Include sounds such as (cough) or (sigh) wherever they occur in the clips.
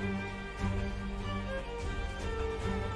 Thank you.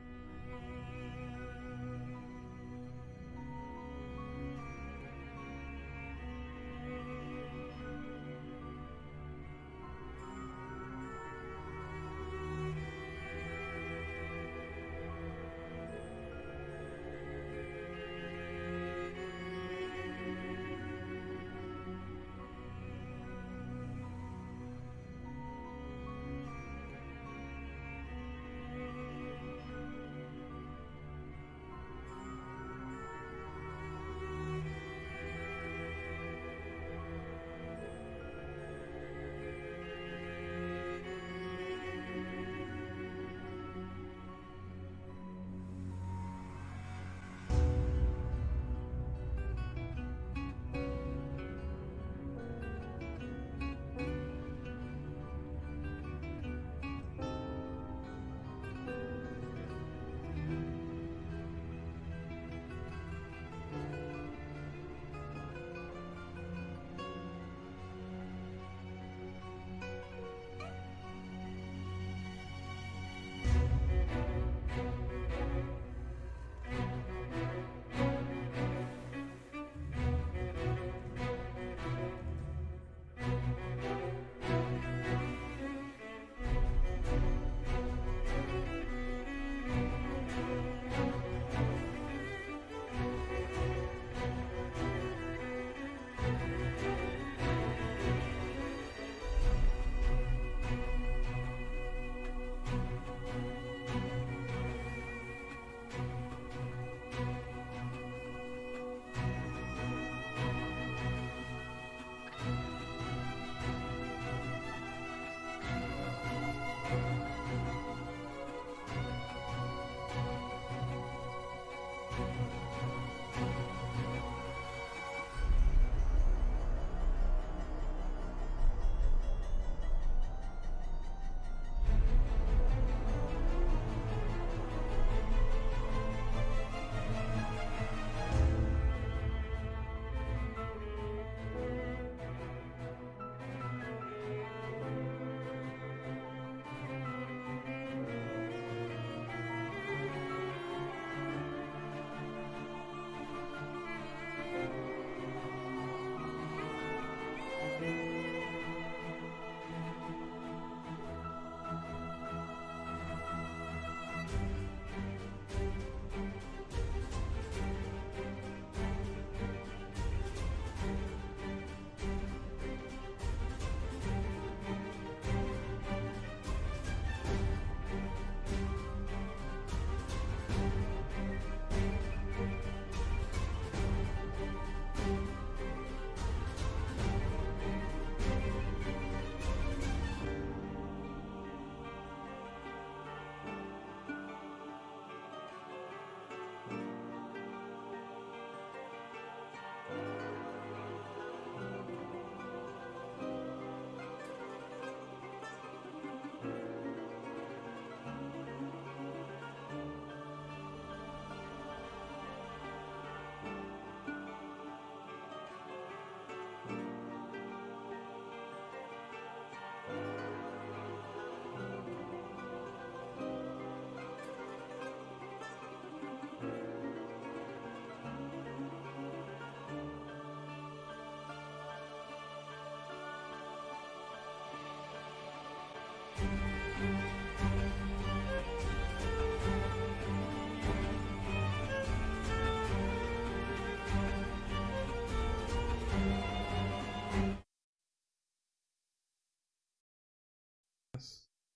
Música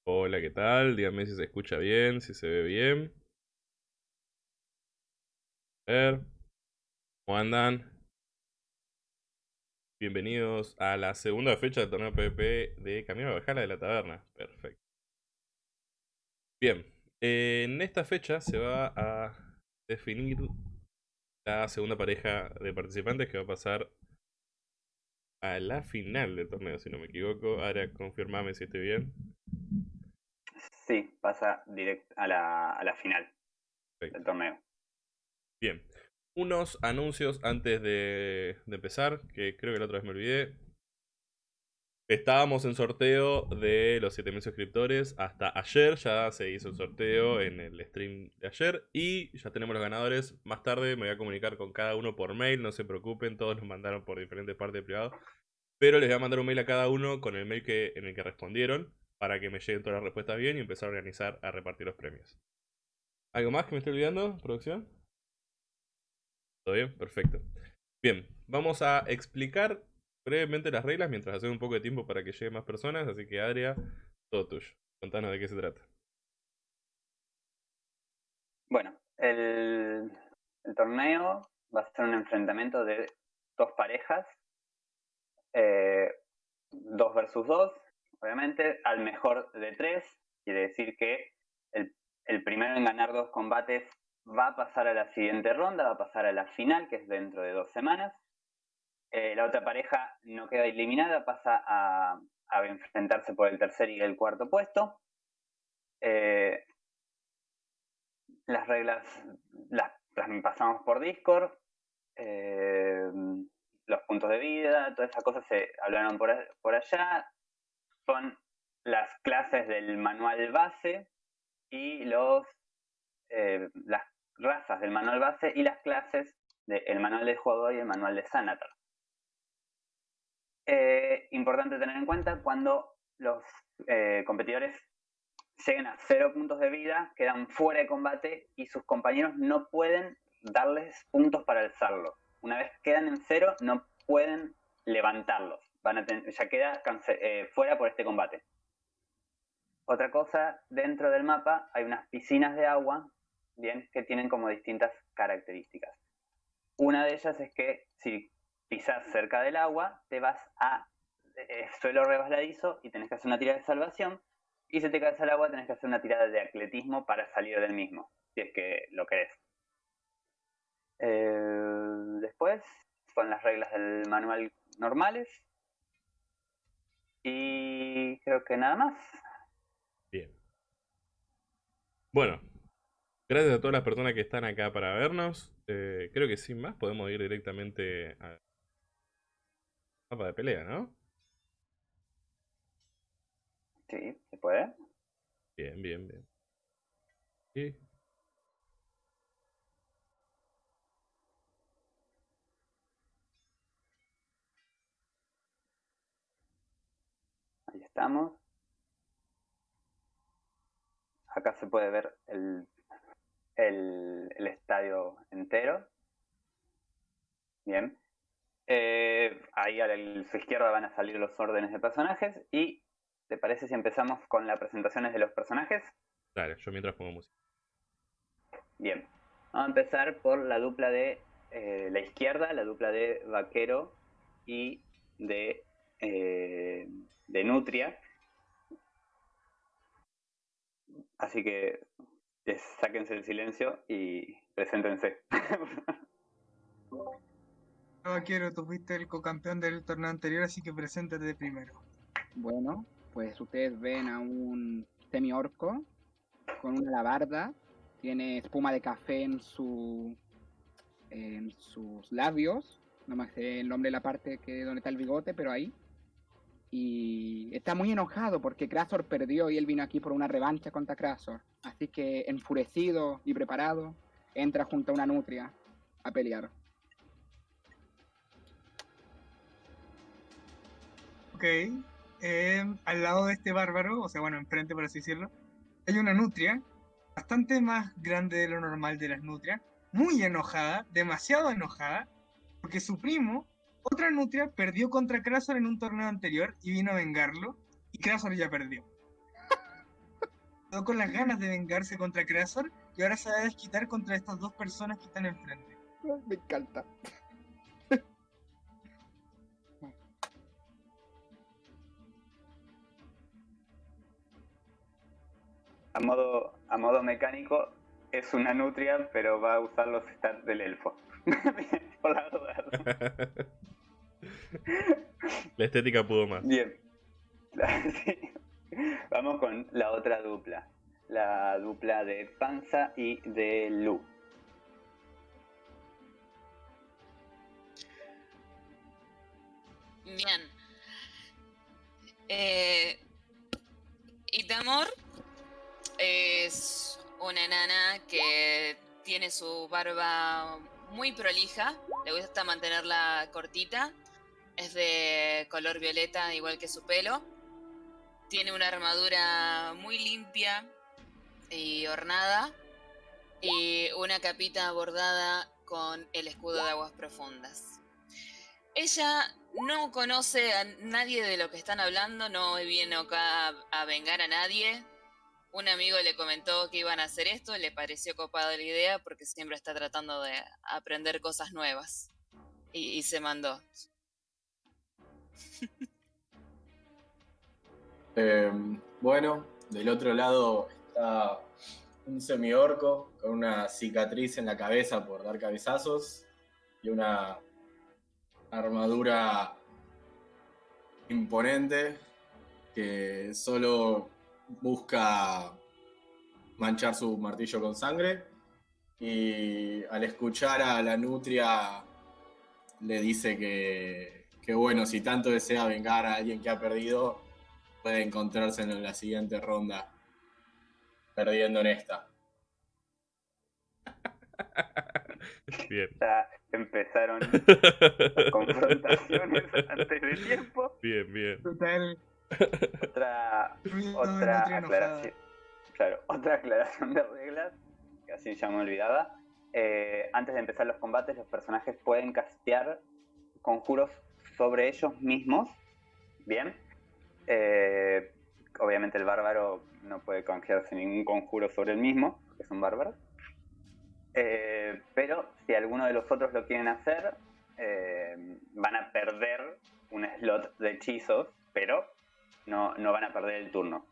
Hola, ¿qué tal? Díganme si se escucha bien, si se ve bien. A ver. ¿Cómo andan? Bienvenidos a la segunda fecha del torneo PvP de Camino a Bajala de la Taberna. Perfecto. Bien, en esta fecha se va a definir la segunda pareja de participantes que va a pasar a la final del torneo, si no me equivoco. Ahora confirmame si estoy bien. Sí, pasa directo a la, a la final del torneo. Bien. Unos anuncios antes de, de, empezar, que creo que la otra vez me olvidé. Estábamos en sorteo de los 7000 suscriptores hasta ayer, ya se hizo el sorteo en el stream de ayer y ya tenemos los ganadores. Más tarde me voy a comunicar con cada uno por mail, no se preocupen, todos nos mandaron por diferentes partes privadas. Pero les voy a mandar un mail a cada uno con el mail que, en el que respondieron para que me lleguen todas las respuestas bien y empezar a organizar, a repartir los premios. ¿Algo más que me estoy olvidando, producción? ¿Todo bien? Perfecto. Bien, vamos a explicar brevemente las reglas mientras hacemos un poco de tiempo para que lleguen más personas. Así que, Adria, todo tuyo. Contanos de qué se trata. Bueno, el, torneo va a ser un enfrentamiento de dos parejas. Eh, dos versus dos, obviamente, al mejor de tres. Quiere decir que el, el primero en ganar dos combates va a pasar a la siguiente ronda, va a pasar a la final, que es dentro de dos semanas. Eh, la otra pareja no queda eliminada, pasa a, enfrentarse por el tercer y el cuarto puesto. Eh, las reglas las, pasamos por Discord. Eh, los puntos de vida, todas esas cosas se hablaron por, allá. Son las clases del manual base y los las razas del manual base y las clases del manual de jugador y el manual de Sanatar. Eh, importante tener en cuenta cuando los eh, competidores lleguen a cero puntos de vida, quedan fuera de combate y sus compañeros no pueden darles puntos para alzarlo. Una vez quedan en cero, no pueden levantarlos. Van a ya queda eh, fuera por este combate. Otra cosa, dentro del mapa hay unas piscinas de agua, bien, que tienen como distintas características. Una de ellas es que si pisas cerca del agua, te vas a eh, suelo resbaladizo y tenés que hacer una tirada de salvación. Y si te caes al agua, tenés que hacer una tirada de atletismo para salir del mismo, si es que lo querés. Eh, después son las reglas del manual normales. Y creo que nada más. Bien. Bueno, gracias a todas las personas que están acá para vernos. Eh, creo que sin más podemos ir directamente a Mapa de pelea, ¿no? Sí, se puede. Bien, bien, bien. Sí. Ahí estamos. Acá se puede ver el, el, el estadio entero. Bien. Eh, ahí a su izquierda van a salir los órdenes de personajes. ¿Y te parece si empezamos con las presentaciones de los personajes? Dale, yo mientras pongo música. Bien. Vamos a empezar por la dupla de eh, la izquierda, la dupla de Vaquero y de, eh, de Nutria. Así que sáquense el silencio y preséntense. (laughs) quiero tú fuiste el co-campeón del torneo anterior, así que preséntate primero. Bueno, pues ustedes ven a un semi-orco con una labarda, tiene espuma de café en, su, en sus labios, no me sé el nombre de la parte que donde está el bigote, pero ahí. Y está muy enojado porque Krasor perdió y él vino aquí por una revancha contra Krasor. Así que enfurecido y preparado, entra junto a una nutria a pelear. Eh, al lado de este bárbaro, o sea, bueno, enfrente por así decirlo, hay una nutria, bastante más grande de lo normal de las nutrias, muy enojada, demasiado enojada, porque su primo, otra nutria, perdió contra Krasor en un torneo anterior y vino a vengarlo, y Krasor ya perdió. (laughs) Quedó con las ganas de vengarse contra Krasor y ahora se va a desquitar contra estas dos personas que están enfrente. Me encanta. A modo, a modo mecánico es una nutria, pero va a usar los stats del elfo. (laughs) Por la (laughs) La estética pudo más. Bien. (laughs) Vamos con la otra dupla. La dupla de Panza y de Lu. Bien. Eh, Itamor es una enana que tiene su barba muy prolija, le gusta mantenerla cortita, es de color violeta igual que su pelo, tiene una armadura muy limpia y ornada y una capita bordada con el escudo de aguas profundas. Ella no conoce a nadie de lo que están hablando, no viene acá a vengar a nadie. Un amigo le comentó que iban a hacer esto, le pareció copada la idea porque siempre está tratando de aprender cosas nuevas. Y, se mandó. (laughs) Eh, bueno, del otro lado está un semiorco con una cicatriz en la cabeza por dar cabezazos y una armadura imponente que solo busca manchar su martillo con sangre y al escuchar a la nutria le dice que, que bueno, si tanto desea vengar a alguien que ha perdido, puede encontrarse en la siguiente ronda perdiendo en esta. (laughs) Bien. Ya empezaron (laughs) las confrontaciones antes de tiempo. Bien, bien. Total. Otra, otra aclaración. Claro, (laughs) otra aclaración de reglas, que así ya me olvidaba. Eh, antes de empezar los combates, los personajes pueden castear conjuros sobre ellos mismos. Bien. Eh, obviamente el bárbaro no puede canjearse ningún conjuro sobre el mismo, porque es un bárbaro. Eh, pero si alguno de los otros lo quieren hacer, eh, van a perder un slot de hechizos, pero no, no van a perder el turno.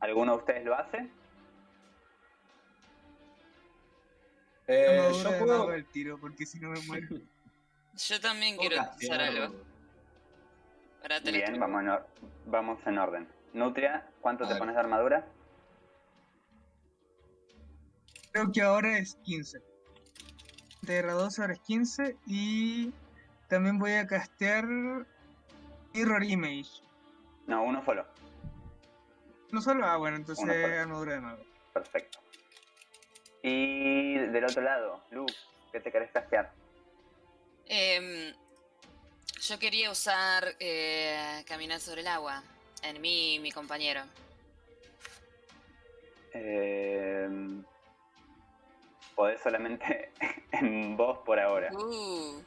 ¿Alguno de ustedes lo hace? Eh, yo puedo, al tiro, porque si no me muero. (laughs) Yo también quiero usar castear- algo para Bien, vamos en, or- vamos en orden. Nutria, ¿cuánto A te ver. pones de armadura? Creo que ahora es 15. De R2 ahora es 15 y también voy a castear Mirror Image. No, uno solo. No solo, ah bueno, entonces armadura de mago. Perfecto. Y del otro lado, Lu, ¿qué te querés castear? Em, yo quería usar eh, Caminar sobre el agua en mí y mi compañero. Eh, podés solamente (laughs) en vos por ahora. Uh,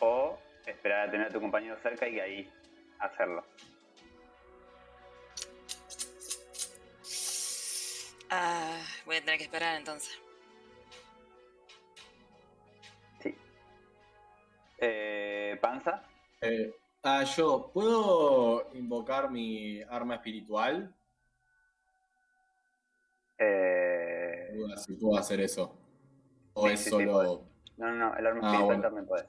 O esperar a tener a tu compañero cerca y ahí hacerlo. Ah, voy a tener que esperar entonces. Sí. Eh, ¿Panza? eh, ah, yo, ¿puedo invocar mi arma espiritual? Eh, Duda si puedo hacer eso. O Sí, es sí, sí, solo. no, no, no, el arma Ah, espiritual bueno. también podés.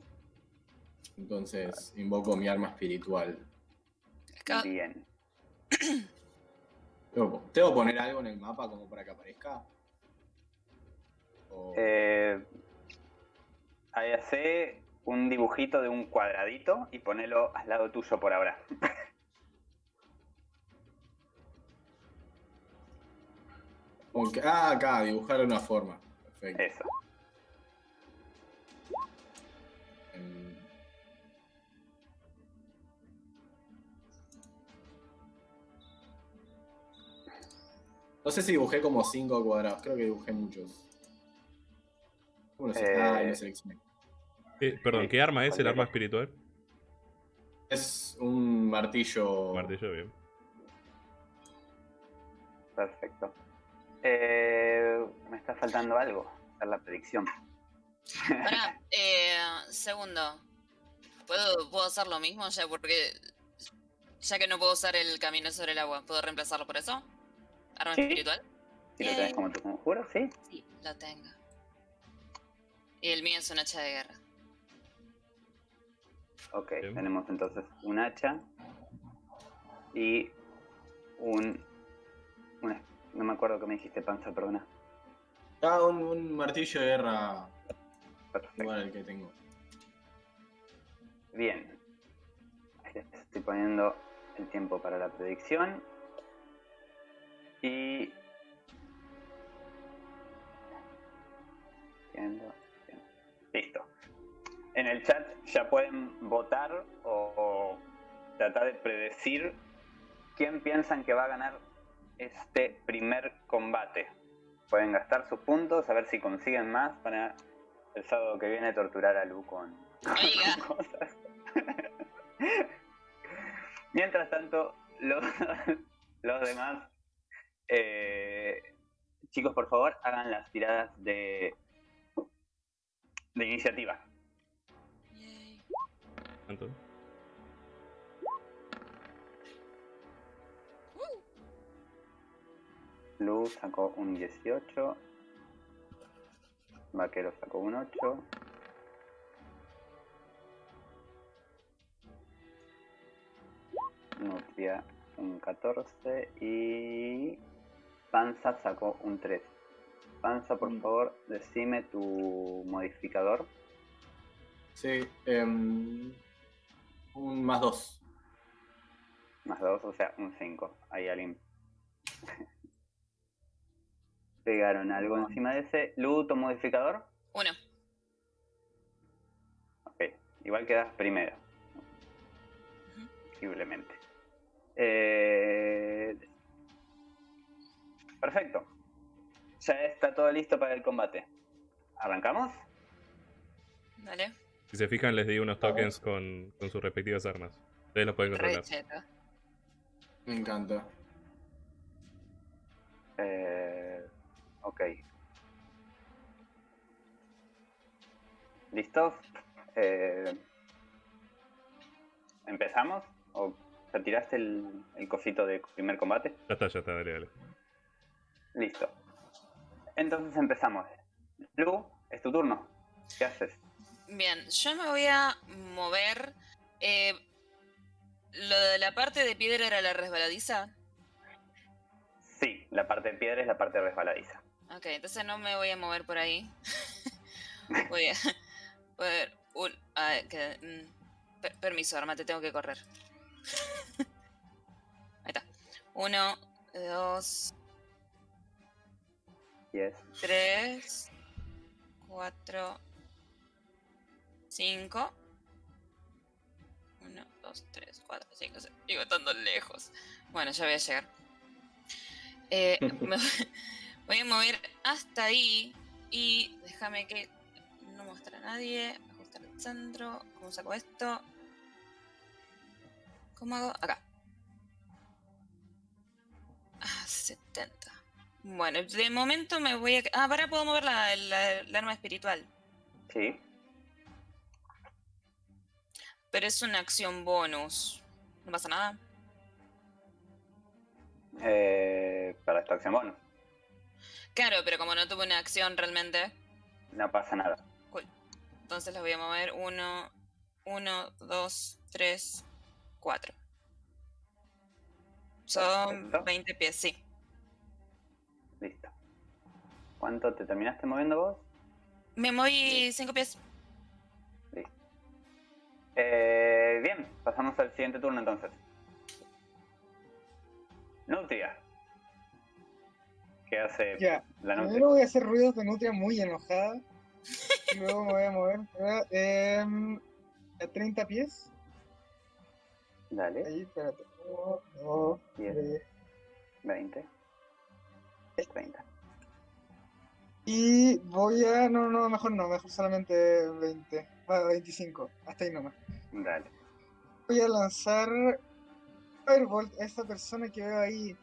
Entonces, invoco mi arma espiritual. Bien. (clears throat) ¿Tengo, que poner algo en el mapa como para que aparezca? O- Eh, ahí hace un dibujito de un cuadradito y ponelo al lado tuyo por ahora. (laughs) ah, acá, dibujar una forma. Perfecto. Eso. No sé si dibujé como cinco cuadrados, creo que dibujé muchos. Uno se- Eh, ah, seleccioné. Eh, perdón, ¿qué arma es el arma espiritual? Es un martillo. Martillo, bien. Perfecto. Eh, me está faltando algo. Hacer la predicción. Pará, (laughs) eh, segundo. ¿Puedo, ¿Puedo hacer lo mismo ya? Porque ya que no puedo usar el camino sobre el agua, ¿puedo reemplazarlo por eso? ¿Arma Sí. espiritual? Si lo tenés como tu conjuro, sí. Sí, lo tengo. Y el mío es un hacha de guerra. Ok, Bien. tenemos entonces un hacha y un, una- No me acuerdo qué me dijiste, Panza, perdona. Ah, un, un martillo de guerra Perfecto. igual al que tengo. Bien. Estoy poniendo el tiempo para la predicción. Y... Listo. En el chat ya pueden votar o, o tratar de predecir quién piensan que va a ganar este primer combate. Pueden gastar sus puntos, a ver si consiguen más para el sábado que viene torturar a Lu con (laughs) cosas. Mientras tanto, los, (laughs) los demás, eh, chicos, por favor, hagan las tiradas de, de iniciativa. Yay. ¿Cuánto? Lu sacó un 18. Vaquero sacó un 8. Nutria un 14 y Panza sacó un 3. Panza, por Mm. favor, decime tu modificador. Sí, em, un más dos. Más 2, o sea, un 5. Ahí alguien. (laughs) Pegaron algo Bueno. encima de ese. Lu, tu modificador. Uno. Ok, igual quedas primero. Ujú. Posiblemente. Eh, Perfecto. Ya está todo listo para el combate. ¿Arrancamos? Dale. Si se fijan, les di unos tokens con, con sus respectivas armas. Ustedes los pueden controlar. Recheta. Me encanta. Eh, ok. ¿Listos? Eh, ¿Empezamos? ¿O ya tiraste el, el cosito de primer combate? Ya está, ya está, dale, dale. Listo. Entonces empezamos. Lu, es tu turno. ¿Qué haces? Bien, yo me voy a mover. eh, lo de la parte de piedra era la resbaladiza. Sí, la parte de piedra es la parte resbaladiza. Ok, entonces no me voy a mover por ahí. (laughs) voy a. voy a ver. un- ah, que- mm, per- permiso, arma, te tengo que correr. (laughs) Ahí está. Uno, dos, Yes. tres, cuatro, cinco. Uno, dos, tres, cuatro, cinco, seis. Digo, estando lejos. Bueno, ya voy a llegar. Eh, (laughs) me voy a mover hasta ahí y déjame que no muestre a nadie. Ajustar el centro. ¿Cómo saco esto? ¿Cómo hago? Acá. Ah, 70. Bueno, de momento me voy a... Ah, para puedo mover la, la- la arma espiritual. Sí. Pero es una acción bonus. No pasa nada. Eh, para esta acción bonus. Claro, pero como no tuve una acción realmente, No pasa nada. cool. Entonces las voy a mover. Uno, uno, dos, tres, cuatro. Son Perfecto. 20 pies, sí. ¿Cuánto te terminaste moviendo vos? Me moví 5 pies. Eh, bien, pasamos al siguiente turno entonces. Nutria. ¿Qué hace Ya, la Nutria? primero voy a hacer ruidos de nutria muy enojada. y luego me voy a mover. Em, a 30 pies. Dale, Ahí, espérate. Uno, dos, 10, tres. 20, 30. Y voy a. No, no, mejor no, mejor solamente 20. Bueno, 25. Hasta ahí nomás. Dale. Voy a lanzar Firebolt a esta persona que veo ahí.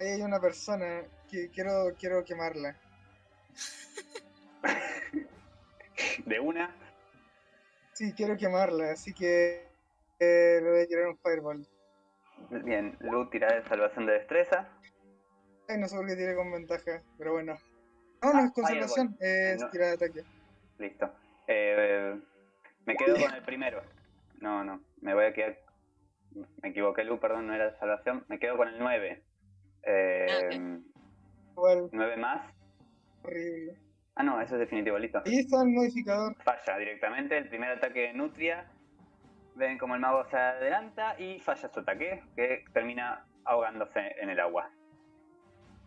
Ahí hay una persona que quiero, quiero quemarla. (laughs) De una, Sí, quiero quemarla, así que eh, le voy a tirar un Firebolt. bien, Lu tira de salvación de destreza. Ay, no sé por qué tiré con ventaja, pero bueno. No, no es Ah, conservación, es No. tirada de ataque. Listo. Eh, me quedo con el primero. No, no, me voy a quedar. Me equivoqué, Lu, perdón, no era de salvación. Me quedo con el 9. Eh, Igual, 9 más. horrible. Ah, no, eso es definitivo, listo. Ahí está el modificador. Falla directamente. El primer ataque de Nutria. ven como el mago se adelanta y falla su ataque, que termina ahogándose en el agua.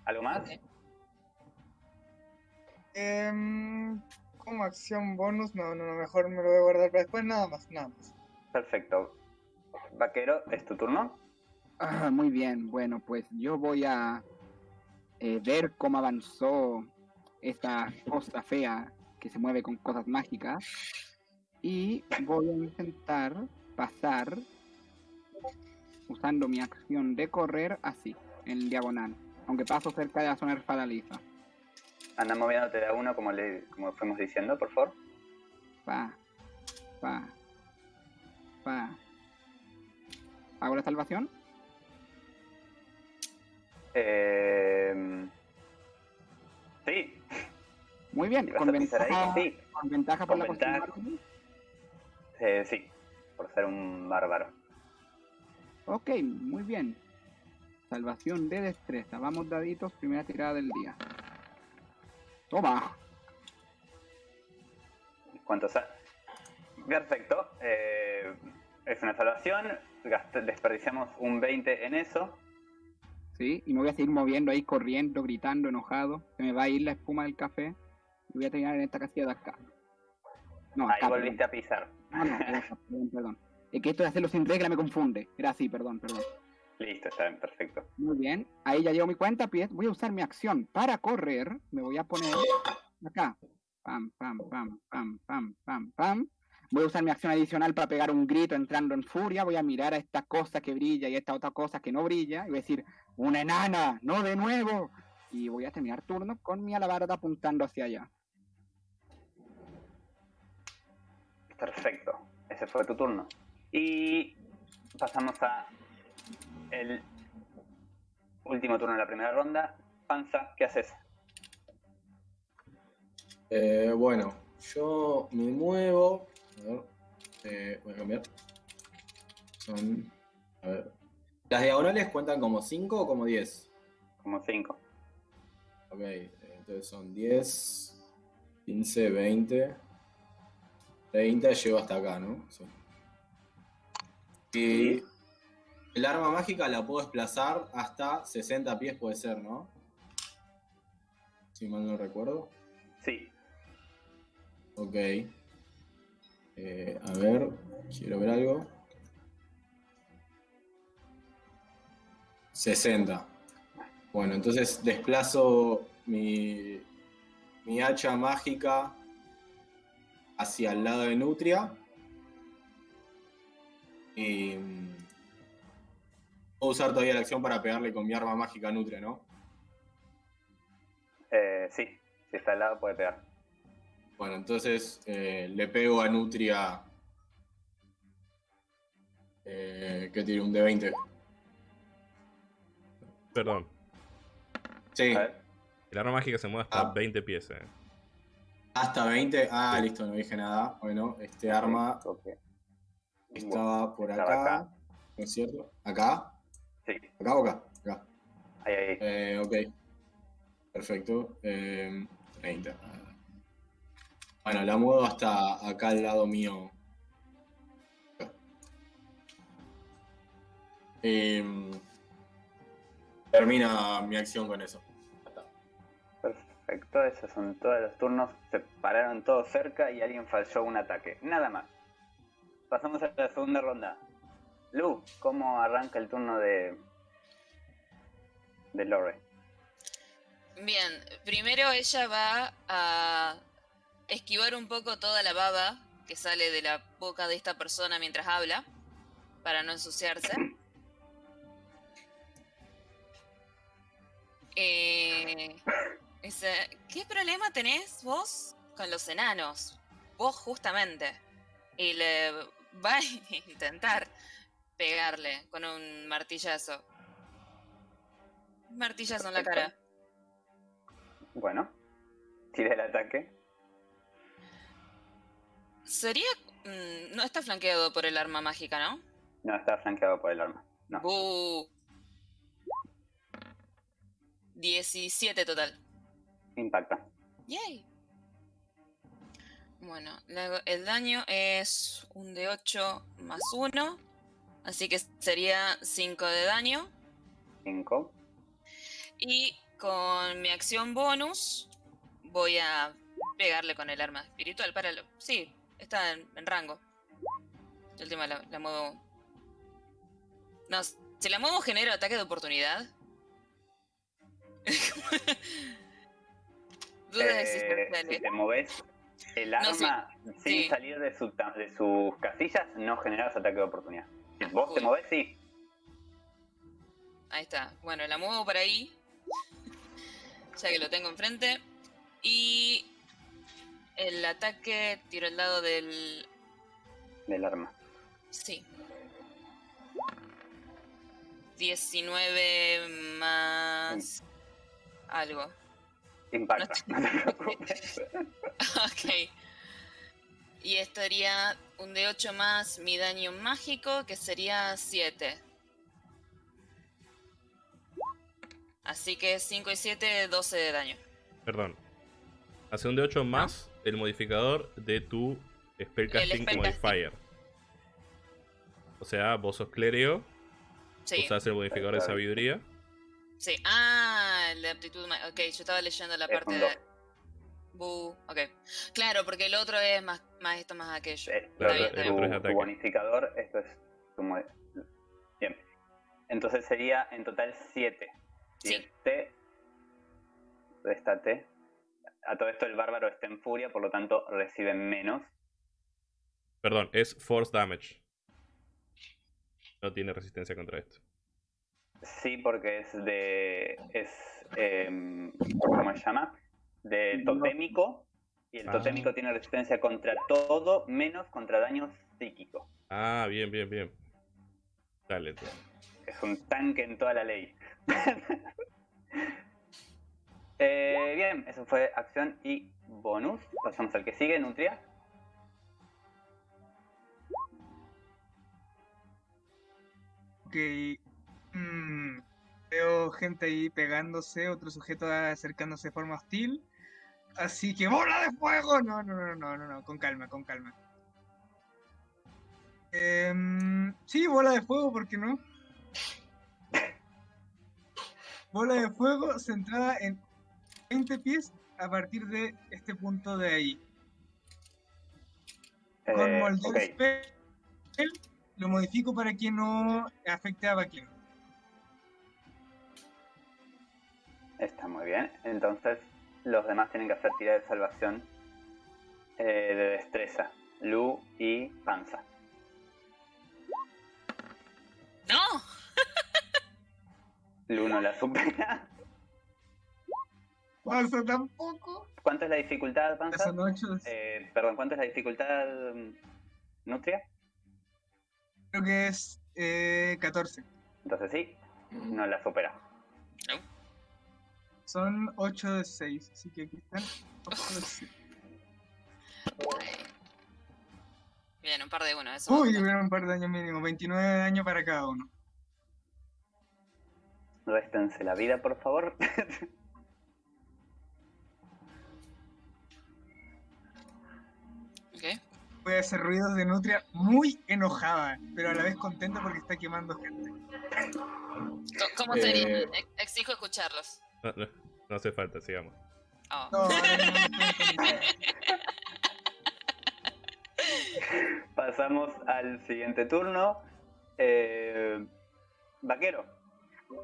¿Algo más? Em, como acción bonus, no, no, no, mejor me lo voy a guardar para después, nada más, nada más. Perfecto. Vaquero, es tu turno. Ah, muy bien, bueno, pues yo voy a eh, ver cómo avanzó esta cosa fea que se mueve con cosas mágicas y voy a intentar pasar usando mi acción de correr así, en diagonal, aunque paso cerca de la zona resbaladiza. Anda moviéndote de a uno como, le, como fuimos diciendo, por favor. Pa, pa, pa. ¿Hago la salvación? Eh, sí, Muy bien, con ventaja, sí. con ventaja por Con la ventaja. Eh, sí, por ser un bárbaro. Ok, muy bien. Salvación de destreza. Vamos, daditos, primera tirada del día. Toma. ¿Cuánto sa- Perfecto. eh, es una salvación. desperdiciamos un 20 en eso. Sí, y me voy a seguir moviendo ahí, corriendo, gritando, enojado. Se me va a ir la espuma del café. Y voy a terminar en esta casilla de acá. No, Ahí acá, volviste a pisar. No, no, era acá, perdón, perdón. Es que esto de hacerlo sin regla me confunde. Era así, perdón, perdón. Listo, está bien, perfecto. Muy bien, ahí ya llevo mi cuenta. Voy a usar mi acción para correr. Me voy a poner acá. Pam, pam, pam, pam, pam, pam, pam. Voy a usar mi acción adicional para pegar un grito entrando en furia. Voy a mirar a esta cosa que brilla y a esta otra cosa que no brilla. Y voy a decir, una enana, no de nuevo. Y voy a terminar turno con mi alabarda apuntando hacia allá. Perfecto. Ese fue tu turno. Y pasamos a el último turno de la primera ronda. Panza, ¿qué haces? Eh, bueno, yo me muevo. A ver, eh, voy a cambiar. Son. A ver. ¿Las diagonales cuentan como 5 o como 10? Como 5. Ok, entonces son 10, 15, 20, 30, llego hasta acá, ¿no? Sí. Y el arma mágica la puedo desplazar hasta 60 pies, puede ser, ¿no? Si mal no recuerdo. Sí. Ok. Eh, a ver, quiero ver algo. 60. Bueno, entonces desplazo mi, mi hacha mágica hacia el lado de Nutria. Y puedo usar todavía la acción para pegarle con mi arma mágica a Nutria, ¿no? Eh, sí. Si está al lado puede pegar. Bueno, entonces eh, le pego a Nutria. Eh, que tiene un D20. Perdón. Sí. El arma mágica se mueve hasta Ah. 20 pies. eh. hasta 20. Ah, listo, no dije nada. Bueno, este arma Ok. estaba por Estaba acá. acá. ¿No es cierto? ¿Acá? Sí. ¿Acá o acá? Acá. Ahí, ahí. Eh, ok. Perfecto. Eh, 30. Bueno, la muevo hasta acá al lado mío. Em, termina mi acción con eso. Perfecto, esos son todos los turnos. Se pararon todos cerca y alguien falló un ataque. Nada más. Pasamos a la segunda ronda. Lu, ¿cómo arranca el turno de. de Lore? Bien, primero ella va a esquivar un poco toda la baba que sale de la boca de esta persona mientras habla, para no ensuciarse. (coughs) Eh, dice, ¿qué problema tenés vos con los enanos? Vos justamente. Y le va a (laughs) intentar pegarle con un martillazo. Martillazo en la cara. Bueno, tira el ataque. Sería. mm, no está flanqueado por el arma mágica, ¿no? No, está flanqueado por el arma. No. Bu. 17 total. Impacta. Yay. Bueno, la- el daño es un de 8 más 1. Así que sería 5 de daño. 5. Y con mi acción bonus voy a pegarle con el arma espiritual para lo... Sí, está en, en rango. El tema la, la muevo... No, si la muevo genera ataque de oportunidad. (laughs) Dudas Eh, existenciales. si te moves el No, sí. arma sin Sí. salir de, su de sus casillas, no generas ataque de oportunidad. Vos te moves, sí. Ahí está. Bueno, la muevo por ahí. (laughs) ya que lo tengo enfrente. Y el ataque tiro el lado del... Del arma. Sí. 19 más... Algo. Impacta. No te (laughs) (laughs) ok. Y esto haría un de 8 más mi daño mágico, que sería 7. Así que 5 y 7, 12 de daño. Perdón. Hace un de 8 más el modificador de tu Spellcasting spellcasting. Modifier. O sea, vos sos clérigo, Sí, usás el modificador de sabiduría. sí. Ah, el de aptitud. Ok, yo estaba leyendo la parte de. Bu, ok. Claro, porque el otro es más, más esto, más aquello. Eh, Claro, bien, el otro es tu, bonificador, esto es como... Bien. Entonces sería en total 7. Sí. 7. Réstate. A todo esto el bárbaro está en furia, por lo tanto recibe menos. Perdón, es Force Damage. No tiene resistencia contra esto. Sí, porque es de. es. em, ¿Cómo se llama? De totémico. Y el Ah. totémico tiene resistencia contra todo, menos contra daños psíquicos. Ah, bien, bien, bien. Dale, entonces. Es un tanque en toda la ley. (laughs) Eh, bien, eso fue acción y bonus. Pasamos al que sigue, Nutria. Ok. mm, veo gente ahí pegándose, otro sujeto acercándose de forma hostil. Así que ¡bola de fuego! No, no, no, no, no, no, con calma, con calma. Em, sí, bola de fuego, ¿por qué no? Bola de fuego centrada en 20 pies a partir de este punto de ahí. Con Eh, Molder ok, Spell lo modifico para que no afecte a Baquero. está muy bien. Entonces, los demás tienen que hacer tira de salvación eh, de destreza. Lu y Panza. ¡No! (laughs) Lu no la supera. Pasa tampoco. ¿Cuánto es la dificultad, Panza? Eh, perdón, ¿cuánto es la dificultad, mm, Nutria? Creo que es eh, 14. Entonces sí, no la supera. Son 8 de 6. Así que aquí están. ocho de seis. Bien, un par de uno. Eso Uy, tuvieron un par de daños mínimo. 29 de daño para cada uno. Réstense la vida, por favor. (laughs) Voy a hacer ruidos de Nutria muy enojada, pero a la vez contenta porque está quemando gente. ¿Cómo Eh. sería? Ex- Exijo escucharlos. (laughs) No, no, no hace falta, sigamos. Oh. No, no, no, no, no, no. Pasamos al siguiente turno. Eh, vaquero.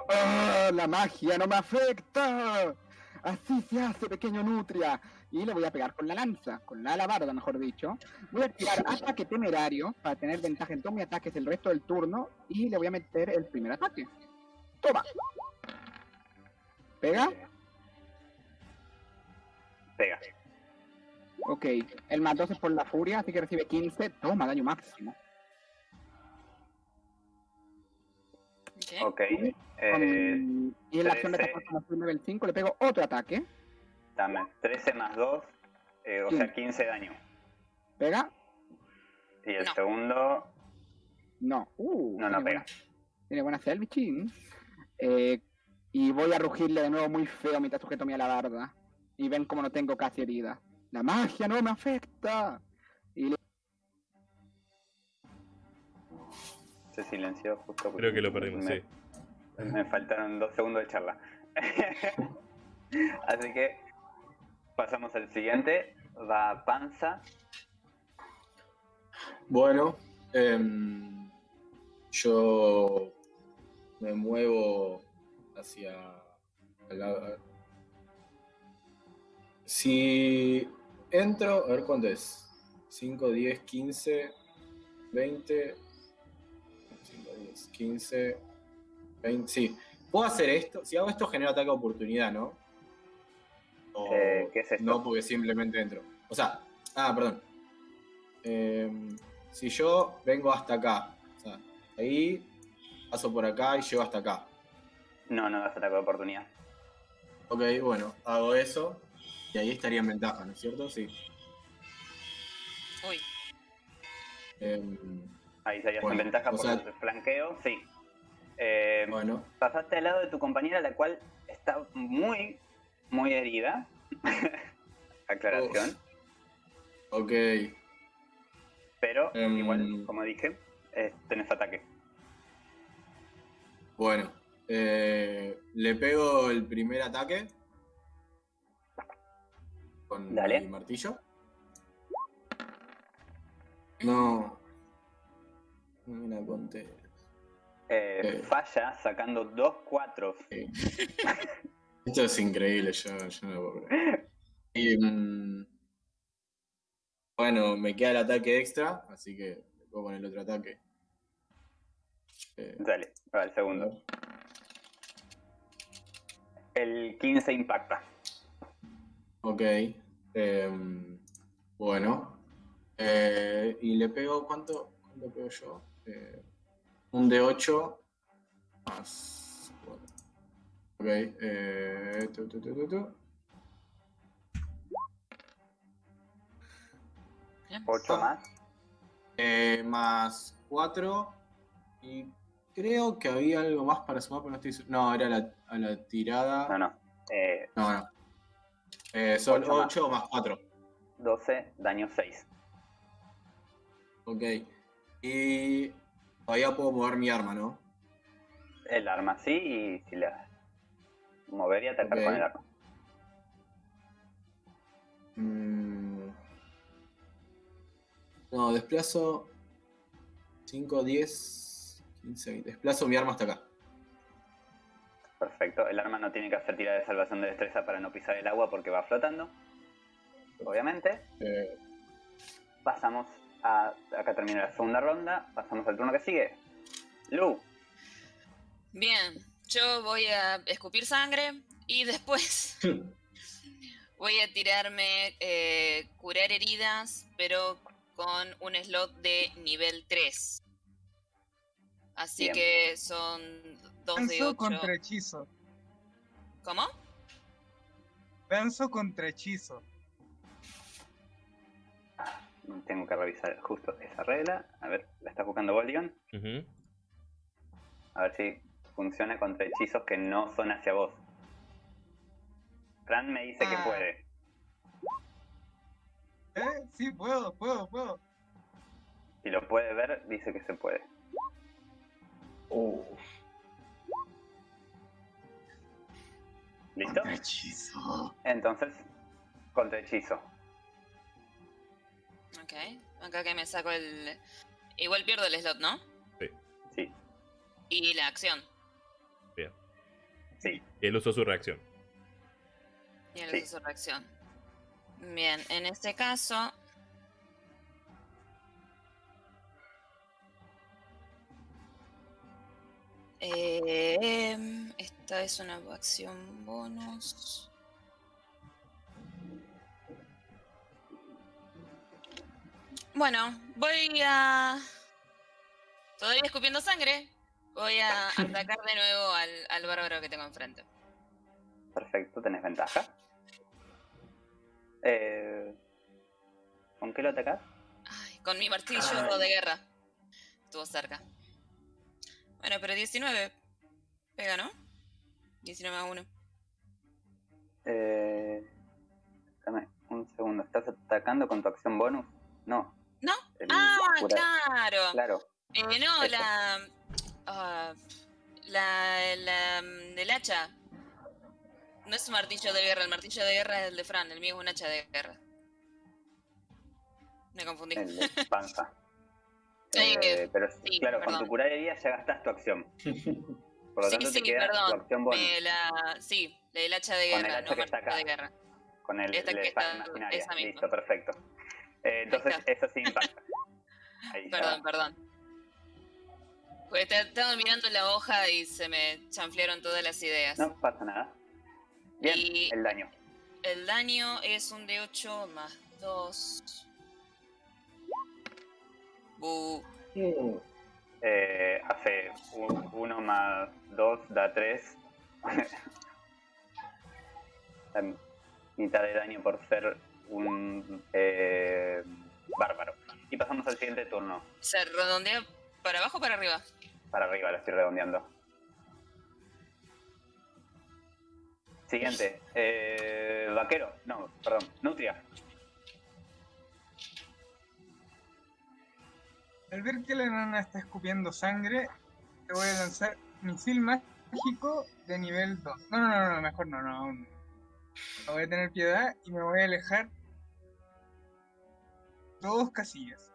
¡Ah, la magia no me afecta! Así se hace, pequeño nutria. Y le voy a pegar con la lanza, con la alabarda, mejor dicho. Voy a tirar (laughs) ataque temerario para tener ventaja en todos mis ataques el resto del turno. Y le voy a meter el primer ataque. Toma. ¿Pega? Pega. Ok. El más 12 es por la furia, así que recibe 15. Toma, daño máximo. Ok. Ok. Con- Eh, y en la acción de 13. ataque soy level 5 le pego otro ataque. dame 13 más 2, eh, o Sí. sea, 15 daño. ¿Pega? Y el No. segundo, No. Uh, no, no tiene pega. buena- Tiene buena bichín. Eh, y voy a rugirle de nuevo muy feo mientras sujeto mi alabarda. Y ven como no tengo casi herida. La magia no me afecta. Y le- Se silenció justo. porque Creo que lo perdimos, me, sí. Me faltaron dos segundos de charla. (laughs) Así que pasamos al siguiente. Va Panza. Bueno, em, yo me muevo hacia la... Si entro, a ver cuánto es. 5, 10, 15, 20, 5, 10, 15, 20, sí. ¿Puedo hacer esto? Si hago esto genera ataque de oportunidad, ¿no? O Eh, ¿qué es esto? No, porque simplemente entro. O sea, ah, perdón. Em, si yo vengo hasta acá, o sea, ahí, paso por acá y llego hasta acá. No, no das ataque de oportunidad. Ok, bueno, hago eso y ahí estaría en ventaja, ¿no es cierto? Sí. Uy, Em, Ahí estarías Bueno, en ventaja por sea- el flanqueo, sí. Eh, bueno, Pasaste al lado de tu compañera, la cual está muy, muy herida. (laughs) Aclaración. ok. Pero Em. igual, como dije, eh, tenés ataque. Bueno, eh, le pego el primer ataque con Dale. el martillo. No. No me la conté. Eh, Eh. Falla sacando dos cuatros. Sí. (laughs) Esto es increíble, yo, yo no lo puedo creer. Y, (laughs) mm, bueno, me queda el ataque extra, así que le puedo poner el otro ataque. Eh, Dale, va el segundo. El 15 impacta. ok. em, bueno. Eh, y le pego, ¿cuánto, cuánto pego yo? Eh, un de 8 más 4. Ok. Eh, tu, tu, tu, tu, tu. bien. 8 más. Eh, más 4. Y creo que había algo más para sumar, pero no estoy. No, era la, a la tirada. No, no. Eh, No, no. Eh, son Ocho más. 8 más 4. 12, daño 6. Ok. Y todavía puedo mover mi arma, ¿no? El arma sí y si la mover y atacar Ok. con el arma. Mm. No, desplazo 5, 10, 15, 20. Desplazo mi arma hasta acá. Perfecto. El arma no tiene que hacer tirada de salvación de destreza para no pisar el agua porque va flotando. Obviamente. Eh, Pasamos a. Acá termina la segunda ronda. Pasamos al turno que sigue. Lu. Bien, yo voy a escupir sangre y después (laughs) voy a tirarme eh, curar heridas, pero con un slot de nivel 3. Así Bien. que son 2 de Lanzo 8. contra hechizo. ¿Cómo? Lanzo contra hechizo. Tengo que revisar justo esa regla. A ver, la está buscando Boldion. Ujú. A ver si funciona contra hechizos que no son hacia vos. Fran me dice que Ah. puede. ¿Eh? Sí, puedo, puedo, puedo. Si lo puede ver, dice que se puede. ¿Listo? hechizo. Entonces, contra hechizo. Ok, acá que me saco el... Igual pierdo el slot, ¿no? Sí, Y la acción. sí. Y él usó su reacción. Y él Sí. usa su reacción. Bien, en este caso... Eh, esta es una acción bonus. Bueno, voy a... Todavía escupiendo sangre. Voy a atacar de nuevo al, al bárbaro que tengo enfrente. Perfecto, tenés ventaja. Eh, ¿Con qué lo atacás? Ay, con mi martillo Ay. de guerra. Estuvo cerca. Bueno, pero 19. Pega, ¿no? 19 a 1. Eh, dame un un segundo. ¿Estás atacando con tu acción bonus? No. ¿No? el Ah, claro. Claro. Eh, no, Eso. la, ah, la. La. del hacha. No es un martillo de guerra, el martillo de guerra es el de Fran, el mío es un hacha de guerra. Me confundí. El de panza. (laughs) Sí, Eh, pero sí, claro, con perdón. tu curar herida ya gastaste tu acción. (laughs) Por lo Sí, tanto, sí, te queda tu perdón. acción bonus la, sí, el hacha de Con el guerra, hacha no que está acá. de guerra. con el, esta la que espada está- imaginaria. esa misma. Listo, perfecto. Eh, entonces, eso sí impacta. (laughs) Ahí ya. Perdón, perdón. Pues te- estaba mirando la hoja y se me chanflearon todas las ideas. No pasa nada. Bien, Y- el daño. El daño es un de 8 más 2. Bu. Eh, hace 1 más 2 da 3. (laughs) mitad de daño por ser un eh, bárbaro. Y pasamos al siguiente turno. ¿Se redondea para abajo o para arriba? Para arriba lo estoy redondeando. Siguiente. Eh, vaquero. No, perdón. Nutria. Al ver que la enana está escupiendo sangre, le voy a lanzar misil mágico de nivel 2. No, no, no, no, mejor no, no, aún. No voy a tener piedad y me voy a alejar dos casillas.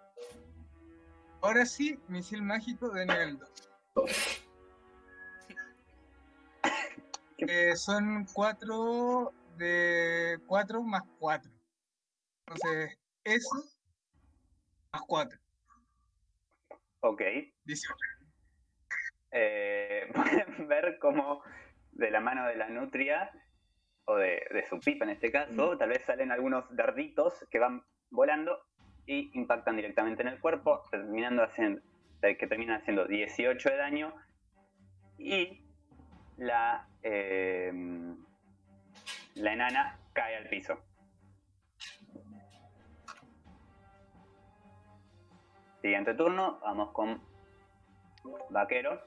Ahora sí, misil mágico de nivel 2. Eh, son 4 de 4 más 4. Entonces, eso más 4. Ok. 18. Eh, (laughs) pueden ver cómo de la mano de la nutria, o de, de su pipa en este caso, tal vez salen algunos darditos que van volando y impactan directamente en el cuerpo, terminando haciendo, eh, que terminan haciendo 18 de daño y la, eh, la enana cae al piso. Siguiente turno, vamos con Vaquero.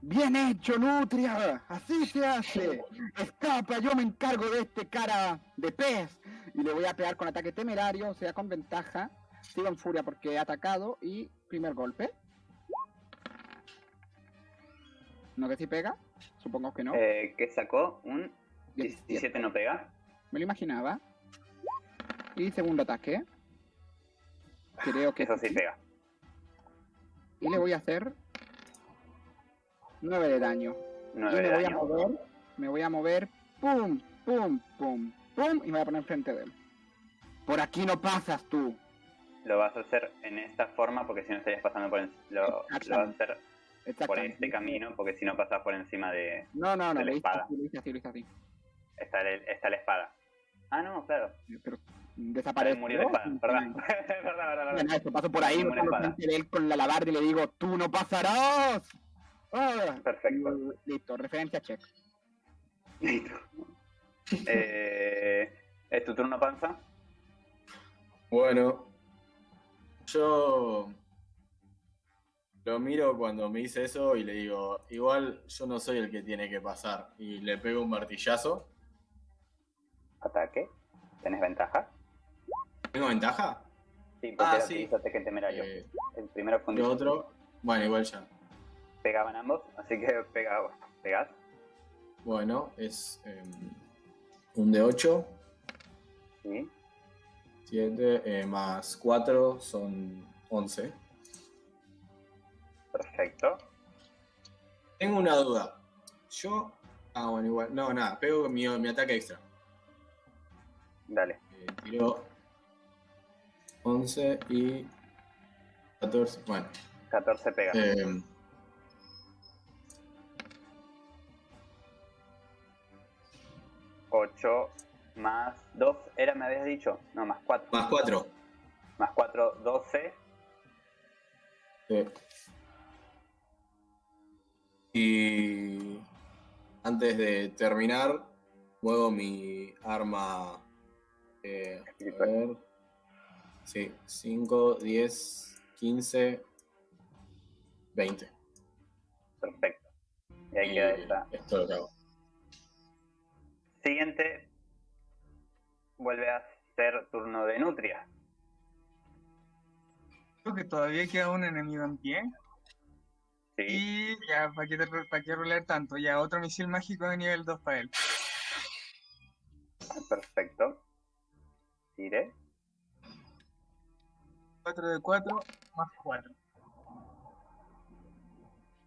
Bien hecho, Nutria. Así se hace. Escapa, yo me encargo de este cara de pez. Y le voy a pegar con ataque temerario, o sea, con ventaja. Sigo en furia porque he atacado. Y primer golpe. ¿No que si pega? Supongo que no. Eh, que sacó un 17. 17 no pega. Me lo imaginaba. Y segundo ataque. Creo que Eso sí pega. Y le voy a hacer 9 de daño. 9 y me de voy a daño. mover, me voy a mover, pum, pum, pum, pum, y me voy a poner enfrente de él. Por aquí no pasas tú. Lo vas a hacer en esta forma porque si no estarías pasando por en- lo, lo vas a hacer por este camino porque si no pasas por encima de No, no, no, la espada. así, lo hice así, así. está, el- está la espada. Ah, no, claro. Pero desapareció. murió la espada. Perdón. perdón, perdón, perdón. Bueno, eso, paso por ahí, de él con la alabarda y le digo, tú no pasarás. Ah, Perfecto. y- Listo, referencia check. Listo. (laughs) Eh, ¿Es tu turno, Panza? Bueno, yo lo miro cuando me dice eso y le digo, igual yo no soy el que tiene que pasar. Y le pego un martillazo. Ataque. ¿Tenés ventaja? ¿Tengo ventaja? Sí, porque Ah, era sí. ataque temerario. Eh, El primero fue un ¿Qué 18. otro? Bueno, igual ya. Pegaban ambos, así que (laughs) pega, pegás. Bueno, es em, un de 8, Sí. 7 más 4 son 11. Perfecto. Tengo una duda. Yo. Ah, bueno, igual. No, nada, pego mi, mi ataque extra. Dale. Eh, tiro 11 y 14. Bueno, 14 pega. eh, Ocho más 2 era, me habías dicho. No, más 4. más 4. Más 4, 12. Y antes de terminar, muevo mi arma. Eh, a ver. Sí, 5, 10, 15, 20. Perfecto. Y ahí queda esa. Esto lo hago. Siguiente. Vuelve a ser turno de Nutria. Creo que todavía queda un enemigo en pie. Sí. Y ya, ¿para qué, te- para qué rolear tanto? Ya, otro misil mágico de nivel 2 para él. Perfecto. Tire. 4 de 4 más 4.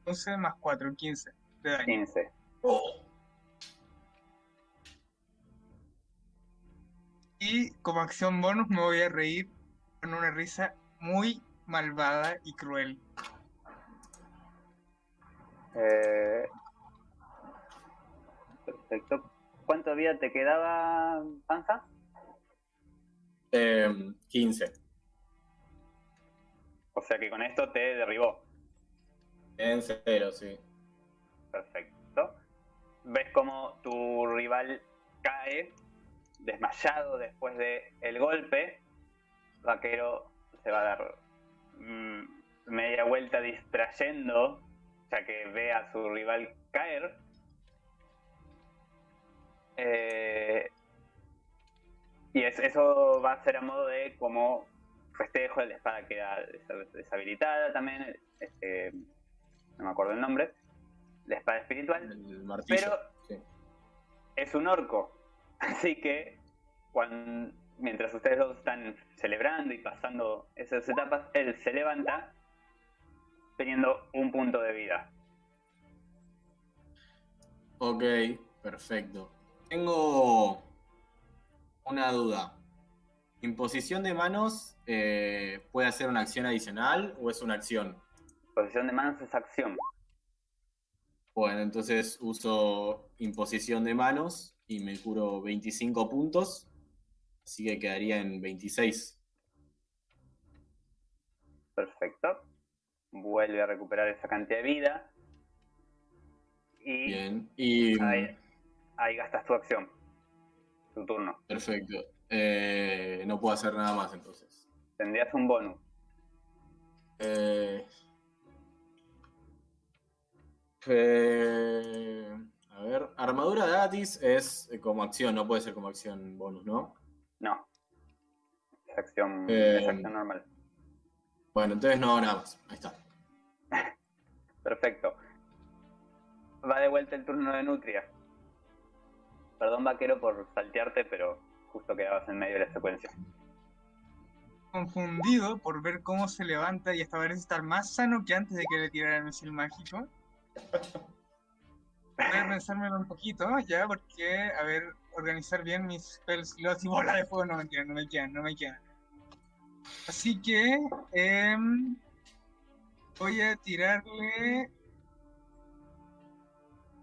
11 más 4, 15 de daño. 15. Y como acción bonus me voy a reír con una risa muy malvada y cruel. Eh, perfecto. ¿Cuánto vida te quedaba, Panza? Eh, 15. O sea que con esto te derribó. En cero, sí. Perfecto. Ves como tu rival cae desmayado después de el golpe. Vaquero se va a dar mm, media vuelta distrayendo, ya que ve a su rival caer. Eh, y es- eso va a ser a modo de como festejo, la espada queda deshabilitada también, este, no me acuerdo el nombre, la espada espiritual, El martillo. pero sí. es un orco. (laughs) Así que mientras ustedes dos están celebrando y pasando esas etapas, él se levanta teniendo un punto de vida. Ok, perfecto. Tengo una duda. ¿Imposición de manos eh, puede hacer una acción adicional o es una acción? Posición de manos es acción. Bueno, entonces uso imposición de manos y me curo 25 puntos. Así que quedaría en 26. Perfecto. Vuelve a recuperar esa cantidad de vida. Y Bien. Y. ahí, ahí gastas tu acción. Tu turno. Perfecto. Eh, no puedo hacer nada más entonces. Tendrías un bonus. Eh, eh, a ver, armadura gratis es eh, como acción, no puede ser como acción bonus, ¿no? No. Es acción, Eh, es acción normal. Bueno, entonces no nada más. Ahí está. (laughs) Perfecto. Va de vuelta el turno de Nutria. Perdón, vaquero, por saltearte, pero justo quedabas en medio de la secuencia. Confundido por ver cómo se levanta y hasta parece estar más sano que antes de que le tirara el misil mágico. Voy a pensármelo un poquito, ya, porque, a ver, organizar bien mis spell slots y bola de fuego no me quedan, no me quedan, no me quedan. Así que em, voy a tirarle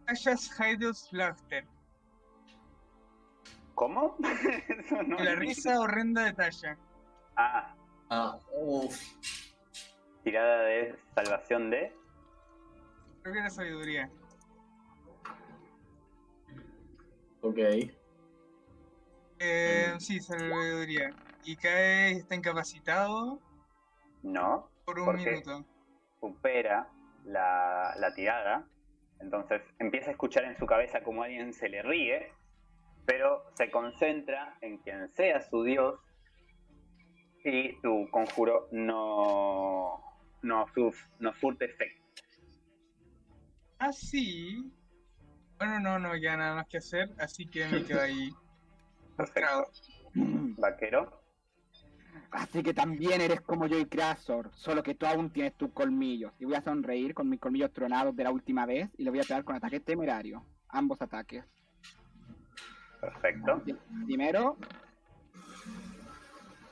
Tasha's Hideous Laughter. ¿Cómo? (laughs) No La risa horrenda de Tasha. Ah, Ah, uff. tirada de salvación de. Creo que era sabiduría. Ok. Eh, Mm. sí, sabiduría. Y cae, está incapacitado No. por un minuto. Supera la, la tirada. Entonces empieza a escuchar en su cabeza como alguien se le ríe. Pero se concentra en quien sea su dios. Y tu conjuro no. No, suf- no surte efecto. Ah, sí. Bueno, no, no, ya nada más que hacer, así que me quedo ahí. (laughs) Perfecto. Vaquero. Así que también eres como yo y Krasor, solo que tú aún tienes tus colmillos. Y voy a sonreír con mis colmillos tronados de la última vez y le voy a pegar con ataque temerario. Ambos ataques. Perfecto. Primero,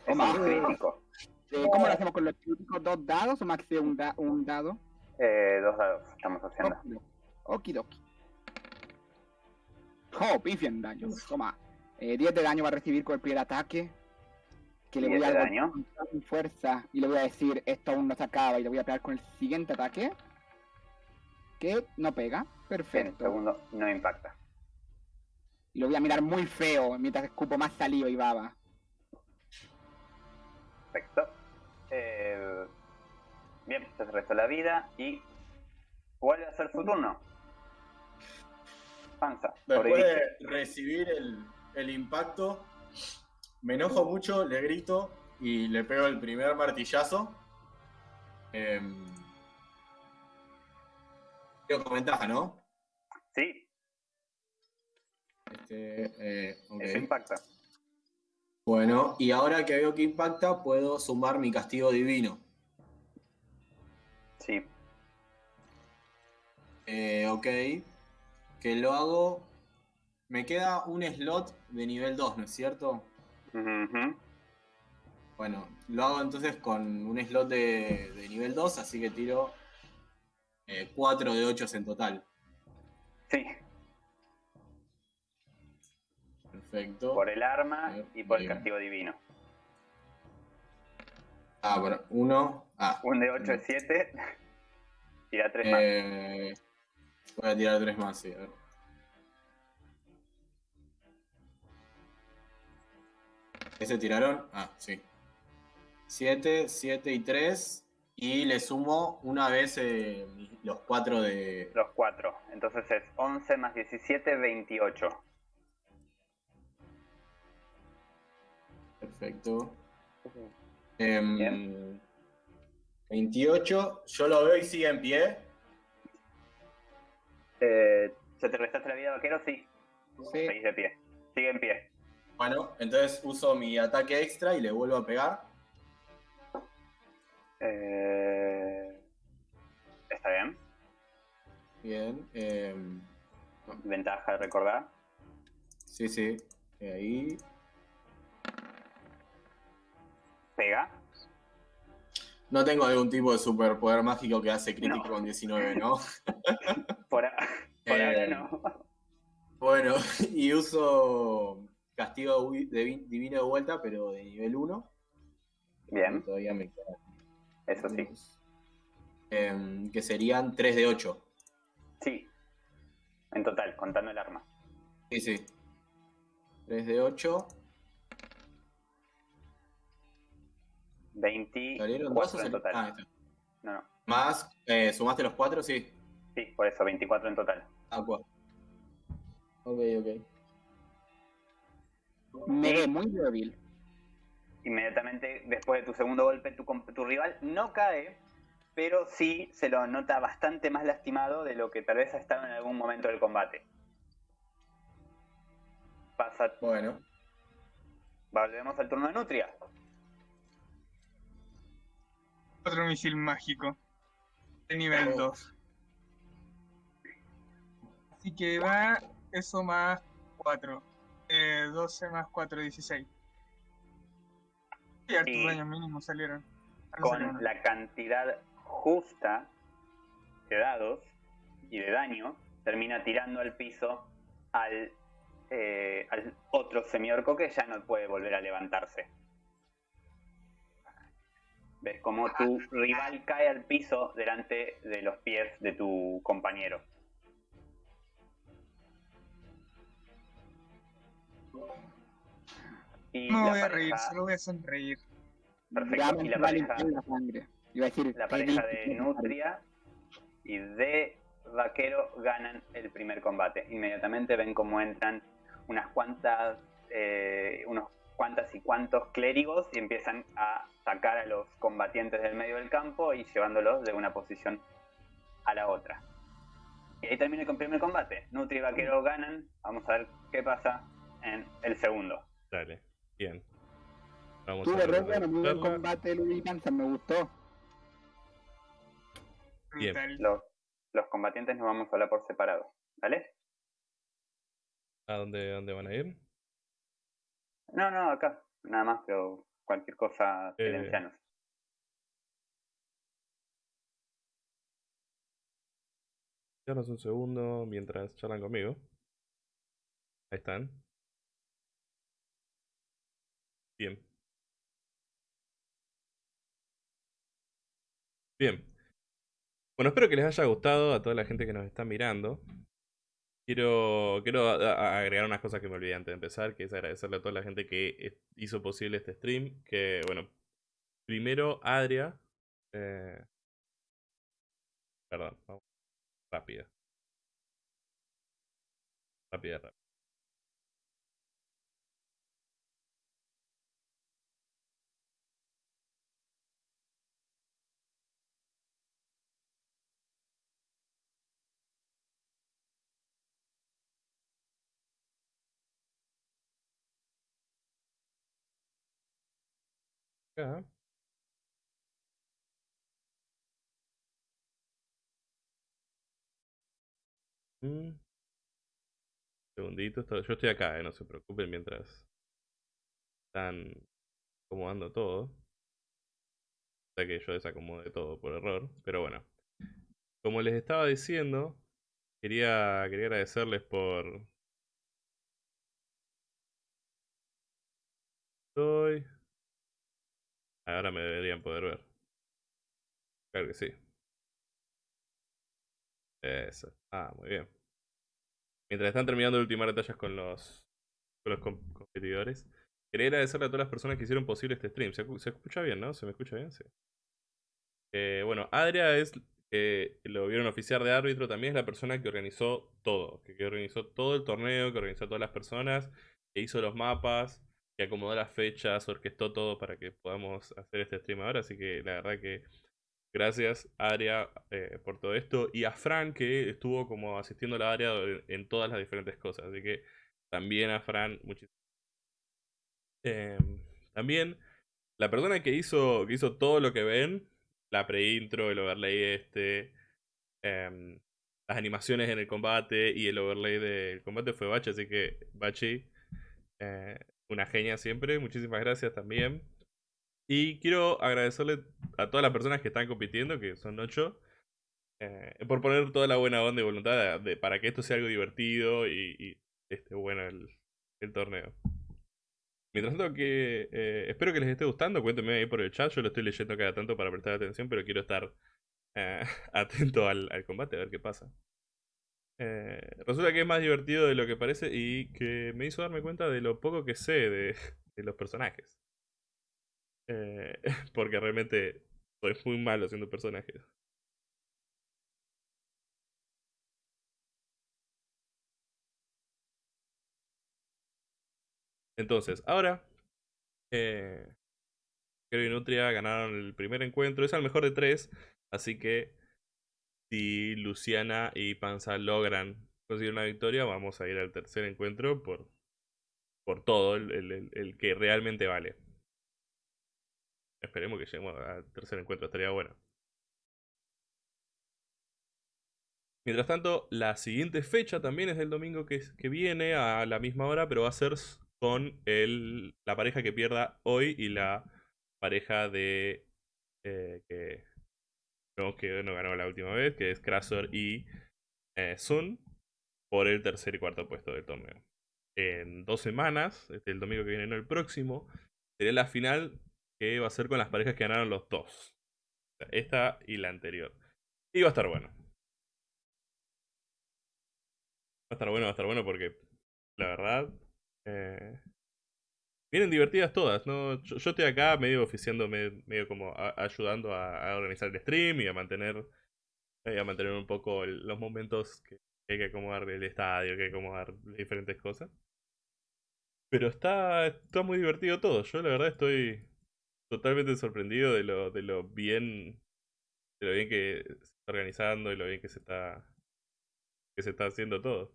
Es un crítico. eh, ¿cómo lo hacemos con los críticos? ¿Dos dados o max de un, da- un dado? Eh, dos dados estamos haciendo. Okidoki. Oh, pifia en daño. Toma. Eh, 10 de daño va a recibir con el primer ataque. Que le 10 voy a daño. con fuerza. Y le voy a decir, esto aún no se acaba. Y le voy a pegar con el siguiente ataque. Que no pega. En Perfecto. segundo no impacta. Y lo voy a mirar muy feo mientras escupo más saliva y baba. Perfecto. Eh, bien, se restó la vida y vuelve a ser su turno. Panza. Después de recibir el, el impacto, me enojo mucho, le grito y le pego el primer martillazo. Eh, con ventaja, ¿no? Este, eh, Eso impacta. Bueno, y ahora que veo que impacta, puedo sumar mi castigo divino. Sí. Eh, ok. Que lo hago. Me queda un slot de nivel 2, ¿no es cierto? Ujú. Bueno, lo hago entonces con un slot de, de nivel 2, así que tiro 4 de 8 en total. Sí, Perfecto. por el arma Bien, y por el bien. castigo divino. Ah, bueno, 1. Ah, Un de 8 es 7. (laughs) Tira 3 más. eh, voy a tirar 3 más, sí. A ver. ¿Ese tiraron? Ah, sí. 7, 7 y 3. Y le sumo una vez eh, los 4 de. Los 4. Entonces es 11 más 17, 28. Perfecto. Em, Bien. 28. Yo lo veo y sigue en pie. Eh, ¿Se te restaste la vida, vaquero? Sí. Sí. Seguís de pie. Sigue en pie. Bueno, entonces uso mi ataque extra y le vuelvo a pegar. Eh, Está bien. Bien. em, Ventaja, recordar. sí, sí. eh, Ahí. Pega. No tengo algún tipo de superpoder mágico que hace crítico No. con 19, ¿no? (laughs) Por, a- por ahora Eh, no. Bueno, (laughs) y uso castigo divino de vuelta, pero de nivel 1. Bien, Todavía me queda. eso sí. Em, que serían 3 de 8. Sí. En total, contando el arma. Sí, sí. 3 de 8. 24 ¿Salieron dos o en total. Ah, está. No, no. Más, eh, ¿sumaste los 4? Sí. Sí, por eso, 24 en total. Ah, 4. Ok, ok. Me ve muy débil. Inmediatamente después de tu segundo golpe, tu, tu rival no cae, pero sí se lo nota bastante más lastimado de lo que tal vez ha estado en algún momento del combate. Pasa, Bueno. volvemos al turno de Nutria. Otro misil mágico. De nivel Oh. 2. Así que va eso más 4. Eh, 12 más 4, 16. Y hartos Sí. daños mínimos salieron. No con uno. la cantidad justa de dados y de daño, termina tirando al piso al, eh, al otro semiorco que ya no puede volver a levantarse. Ves como tu rival cae al piso delante de los pies de tu compañero. Y No voy a reír, solo voy a sonreír. Perfecto. Y la pareja, la sangre. Iba a decir, la qué pareja de. Nutria y de Vaquero ganan el primer combate. Inmediatamente ven cómo entran unas cuantas, eh, unos cuantas y cuantos clérigos y empiezan a sacar a los combatientes del medio del campo y llevándolos de una posición a la otra. Y ahí termina el primer combate. Nutria y Vaquero ganan. Vamos a ver qué pasa en el segundo. Dale, bien. Vamos Tuve re a bueno, muy buen combate Luis Panza, me gustó. Bien. Los, los combatientes nos vamos a hablar por separado. ¿Vale? ¿A dónde, dónde van a ir? No, no, acá. Nada más, pero cualquier cosa, Eh, silencianos. Danos un segundo mientras charlan conmigo. Ahí están. Bien. Bien. Bueno, espero que les haya gustado a toda la gente que nos está mirando. Quiero, agregar unas cosas que me olvidé antes de empezar, que es agradecerle a toda la gente que hizo posible este stream. Que, bueno, primero Adria. eh, Perdón, vamos rápida. Rápida, rápida. Mm. Segundito, yo estoy acá, eh, no se preocupen mientras están acomodando todo. O sea que yo desacomode todo por error, pero bueno. Como les estaba diciendo, quería, quería agradecerles por... Estoy... Ahora me deberían poder ver. Claro que sí. Eso. Ah, muy bien. Mientras están terminando de ultimar detalles con los, con los competidores, quería agradecerle a todas las personas que hicieron posible este stream. ¿Se, escucha bien, no? ¿Se me escucha bien? Sí. Eh, bueno, Adria es, eh, lo vieron oficiar de árbitro, también es la persona que organizó todo, que, organizó todo el torneo, que organizó a todas las personas, que hizo los mapas, que acomodó las fechas, orquestó todo para que podamos hacer este stream ahora. Así que la verdad que Gracias, Aria, eh, por todo esto. Y a Fran, que estuvo como asistiendo a la área en todas las diferentes cosas. Así que también a Fran, muchísimas em, También, la persona que hizo, que hizo todo lo que ven, la pre-intro, el overlay este, em, las animaciones en el combate y el overlay del combate fue Bachi. Así que, Bachi, eh, una genia siempre. Muchísimas gracias también. Y quiero agradecerle a todas las personas que están compitiendo, que son ocho, eh, por poner toda la buena onda y voluntad para que esto sea algo divertido y, esté bueno el, torneo. Mientras tanto, que eh, espero que les esté gustando, cuéntenme ahí por el chat, yo lo estoy leyendo cada tanto para prestar atención, pero quiero estar eh, (laughs) atento al, combate, a ver qué pasa. Resulta que es más divertido de lo que parece y que me hizo darme cuenta de lo poco que sé de (laughs) los personajes. Eh, (laughs) porque realmente soy muy malo haciendo personajes. Entonces, ahora, eh, Creo Nutria ganaron el primer encuentro. Es el mejor de tres. Así que si Luciana y Panza logran conseguir una victoria, vamos a ir al tercer encuentro por, por todo, el que realmente vale. Esperemos que lleguemos al tercer encuentro, estaría bueno. Mientras tanto, la siguiente fecha también es el domingo que, viene a la misma hora, pero va a ser con el, la pareja que pierda hoy y la pareja de eh, que, que no ganó la última vez, que es Krasor y eh, Sun, por el tercer y cuarto puesto del torneo. En dos semanas, este, el domingo que viene, no el próximo, sería la final que va a ser con las parejas que ganaron los dos. Esta y la anterior. Y va a estar bueno. Va a estar bueno, va a estar bueno porque la verdad... Eh, vienen divertidas todas, ¿no? Yo, estoy acá medio oficiándome, medio como ayudando a, organizar el stream y a mantener, eh, a mantener un poco los momentos que, hay que acomodar el estadio, que hay que acomodar diferentes cosas. Pero está, está muy divertido todo. Yo la verdad estoy, totalmente sorprendido de lo, de lo bien de lo bien que se está organizando y lo bien que se está que se está haciendo todo.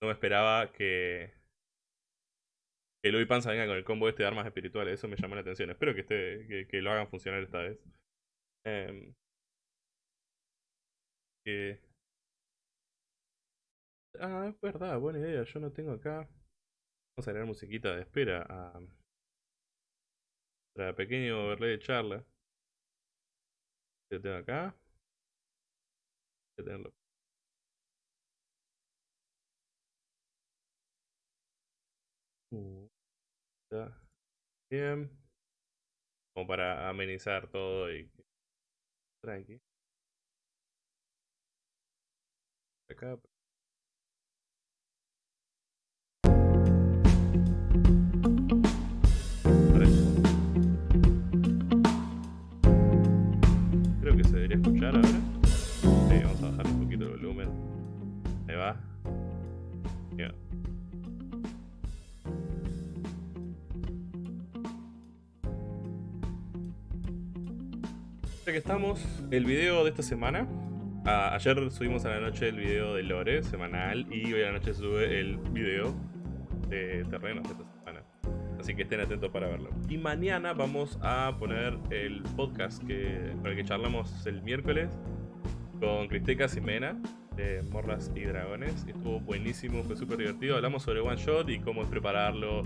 No me esperaba que Louis Panza venga con el combo este de armas espirituales, eso me llamó la atención. Espero que esté que, lo hagan funcionar esta vez. Em, ah, es verdad, buena idea. Yo no tengo acá. Vamos a agregar musiquita de espera a, para pequeño overlay de charla. Lo tengo acá. Voy a tenerlo. Bien. Como para amenizar todo y tranqui. Acá. escuchar ahora. Sí, vamos a bajar un poquito el volumen. Ahí va. Ya que estamos, el video de esta semana. ayer subimos a la noche el video de Lore semanal y hoy a la noche sube el video de terrenos de esta semana. Así que estén atentos para verlo. Y mañana vamos a poner el podcast que, con el que charlamos el miércoles con Cristeca Simena de Morras y Dragones. Estuvo buenísimo, fue súper divertido. Hablamos sobre One Shot y cómo es prepararlo,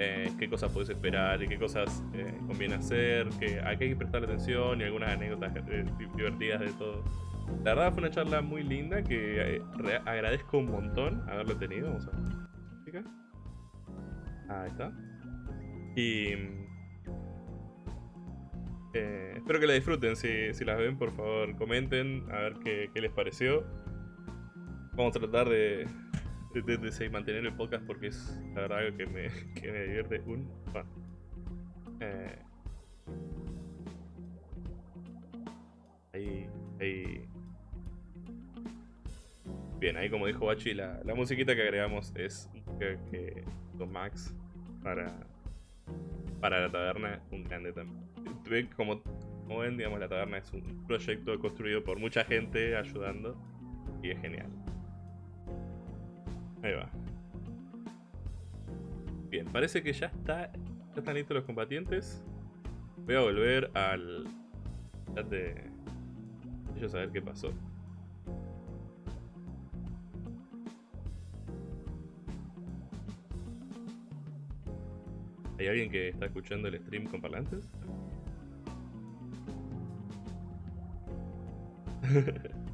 eh, qué cosas puedes esperar y qué cosas eh, conviene hacer, que, hay que prestar atención y algunas anécdotas eh, divertidas de todo. La verdad fue una charla muy linda que agradezco un montón haberlo tenido. Vamos a ver. Ahí está. Y espero que la disfruten. Si, si, las ven, por favor, comenten a ver qué, qué les pareció. Vamos a tratar de, de, mantener el podcast porque es la verdad que me, (laughs) que me divierte un eh, ahí, ahí. Bien, ahí como dijo Bachi, la, la musiquita que agregamos es que, que Max para, para la taberna, un grande también como, como ven, digamos, la taberna es un proyecto construido por mucha gente ayudando y es genial. Ahí va. Bien, parece que ya está. Ya están listos los combatientes. Voy a volver al chat de ellos a ver qué pasó. ¿Hay alguien que está escuchando el stream con parlantes? (laughs)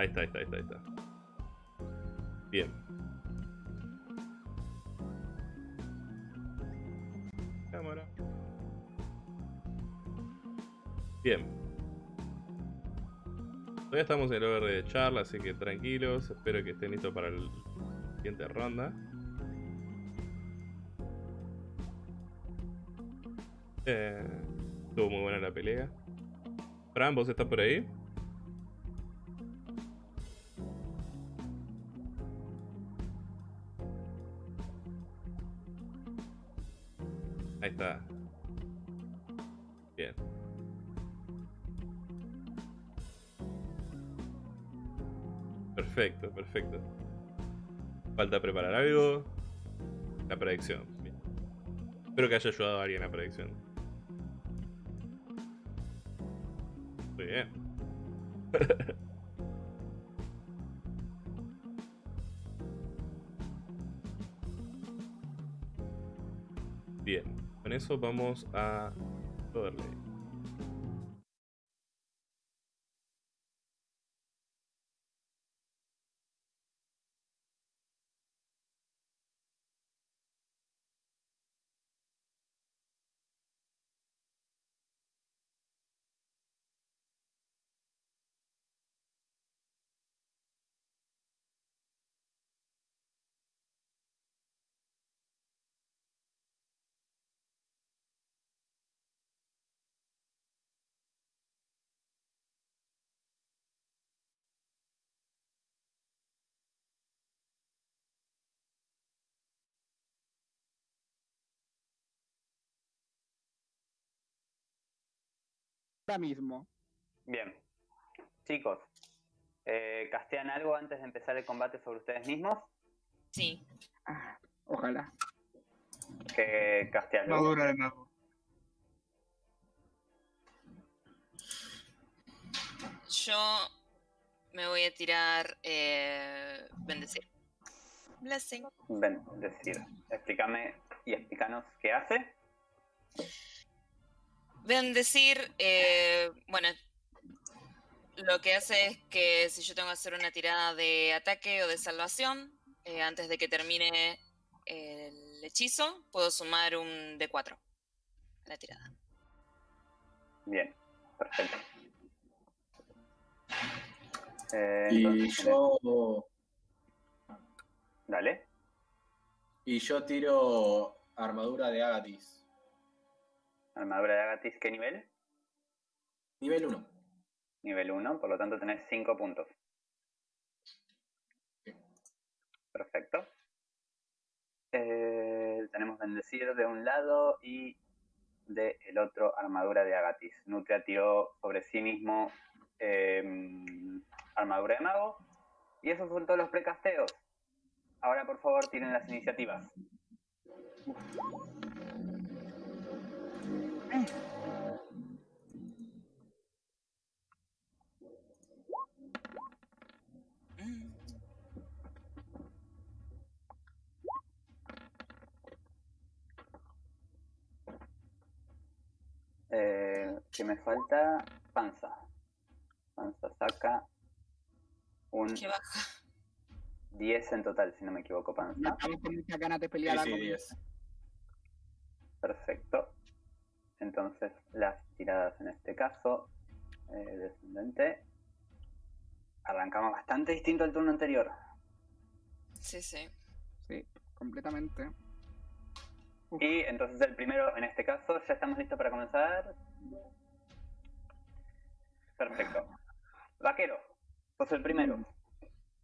ahí está, ahí está, ahí está, ahí está. Bien. Cámara. Bien. Todavía estamos en el over de charla, así que tranquilos. Espero que estén listos para la siguiente ronda. Eh, estuvo muy buena la pelea. Fran, ¿vos estás por ahí? Ahí está. Bien. Perfecto, perfecto. Falta preparar algo. La predicción. Bien. Espero que haya ayudado a alguien la predicción. bien. (laughs) bien, con eso vamos a Overlay. mismo. Bien. Chicos, eh, ¿castean algo antes de empezar el combate sobre ustedes mismos? Sí. Ah, ojalá. Que castean Madura de mago. Yo me voy a tirar eh, bendecir. Blessing. Bendecir. Explícame y explícanos qué hace. Bendecir, eh, bueno, lo que hace es que si yo tengo que hacer una tirada de ataque o de salvación, eh, antes de que termine el hechizo, puedo sumar un D4 a la tirada. Bien, perfecto. Eh, y yo. Dale. Y yo tiro armadura de Agatis. Armadura de Agatis, ¿qué nivel? Nivel 1. Nivel 1, por lo tanto tenés 5 puntos. Perfecto. Eh, tenemos Bendecir de un lado y del el otro Armadura de Agatis. Nutria tiró sobre sí mismo em, Armadura de Mago. Y esos son todos los precasteos. Ahora, por favor, tienen las iniciativas. Eh, que me falta panza. Panza saca un Qué baja. 10 en total, si no me equivoco, panza. Estamos con muchas ganas de Sí, pelear sí, algo. 10. Perfecto. Entonces, las tiradas en este caso, eh, descendente. Arrancamos bastante distinto al turno anterior. Sí, sí. Sí, completamente. Uf. Y entonces el primero, en este caso, ya estamos listos para comenzar. Perfecto. Vaquero, sos el primero.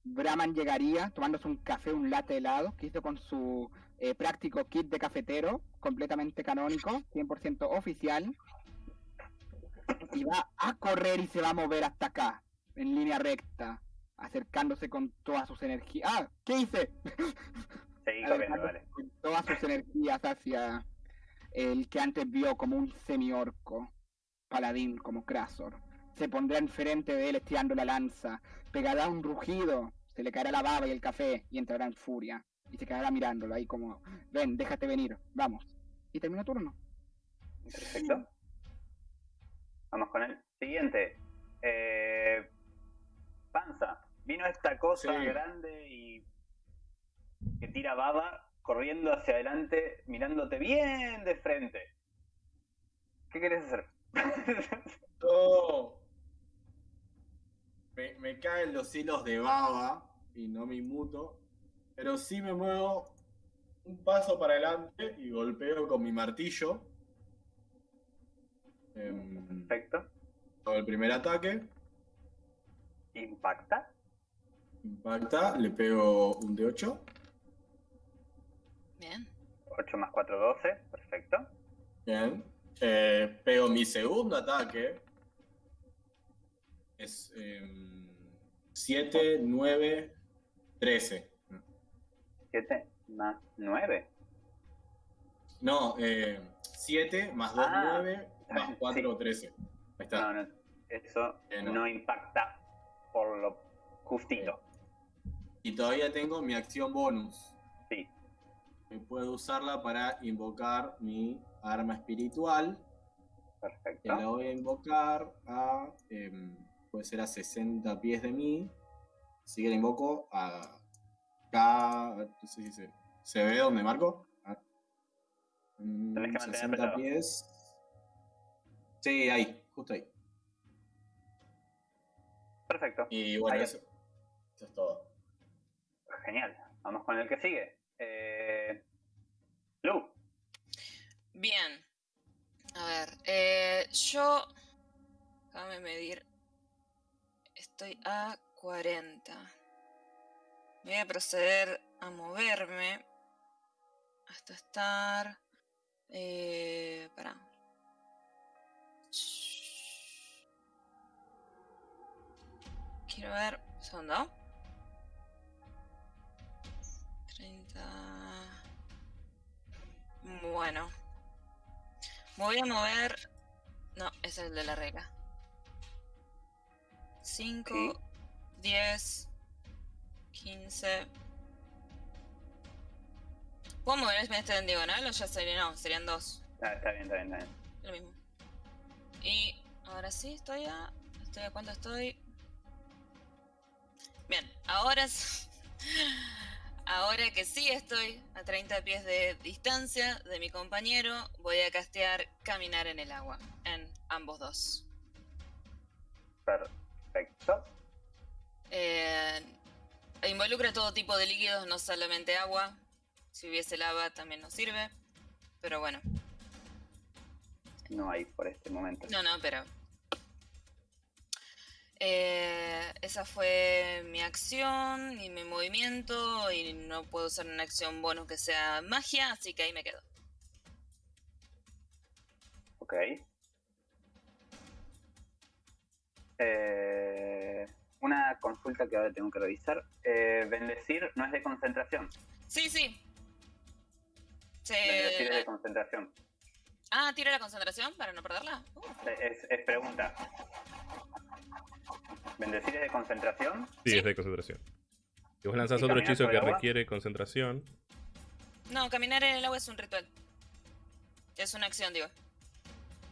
Brahman llegaría tomándose un café, un latte helado, que hizo con su eh, práctico kit de cafetero, completamente canónico, 100% oficial. Y va a correr y se va a mover hasta acá, en línea recta, acercándose con todas sus energías. ¡Ah! ¿Qué hice? (laughs) Seguí (laughs) corriendo, vale. con todas sus energías hacia el que antes vio como un semi-orco, paladín como Krasor. Se pondrá enfrente de él estirando la lanza, pegará un rugido, se le caerá la baba y el café y entrará en furia. Y se quedará mirándolo ahí como, ven, déjate venir, vamos. Y termina turno. Perfecto. Vamos con el siguiente. Eh, panza. Vino esta cosa Sí. grande y que tira baba corriendo hacia adelante, mirándote bien de frente. ¿Qué querés hacer? (laughs) No. Me, me caen los hilos de baba y no me inmuto. Pero sí me muevo un paso para adelante y golpeo con mi martillo. Em, Perfecto. todo el primer ataque. Impacta. Impacta, le pego un de 8. Bien. 8 más 4, 12. Perfecto. Bien. Eh, pego mi segundo ataque. Es 7, 9, 13. 7 más 9. No, 7 más 2, Ah, 9, más (laughs) sí. 4, 13. Ahí está. No, no. Eso Eh, no. no impacta por lo justito. Y todavía tengo mi acción bonus. Sí. Que puedo usarla para invocar mi arma espiritual. Que Perfecto. la voy a invocar a. em, puede ser a 60 pies de mí. Así que la invoco a. Acá. No sé si se, ¿se ve dónde marco. Ah. Mm, Tenés que mantener 60 apretado. pies. Sí, ahí, justo ahí. Perfecto. Y bueno, eso, eso es todo. Genial. Vamos con el que sigue. Eh... Lu. Bien. A ver, eh, yo. Déjame medir. Estoy a 40. Voy a proceder a moverme hasta estar. Eh, para. Quiero ver. Segundo. 30. Bueno. Voy a mover. No, es el de la regla. 5, Sí. 10, 15. ¿Puedo moverme este en diagonal o ya sería? No, serían dos. Ah, está bien, está bien, está bien. Lo mismo. Y ahora sí, estoy a. ¿Estoy a cuánto estoy? Bien, ahora. (laughs) Ahora que sí estoy a 30 pies de distancia de mi compañero, voy a castear Caminar en el agua en ambos dos. Perfecto. Eh, involucra todo tipo de líquidos, no solamente agua. Si hubiese lava también nos sirve. Pero bueno, No hay por este momento. no, no, pero. Eh, esa fue mi acción y mi movimiento. Y no puedo usar una acción bonus que sea magia, así que ahí me quedo. Ok. Eh, una consulta que ahora tengo que revisar. Eh, bendecir no es de concentración. Sí, sí. Se- Bendecir es de concentración. Ah, tira la concentración para no perderla. Uh, Es, es pregunta. ¿Bendecir es de concentración? Sí, Sí. es de concentración. Si vos lanzás ¿Y otro hechizo que requiere concentración, No, caminar en el agua es un ritual. Es una acción, digo.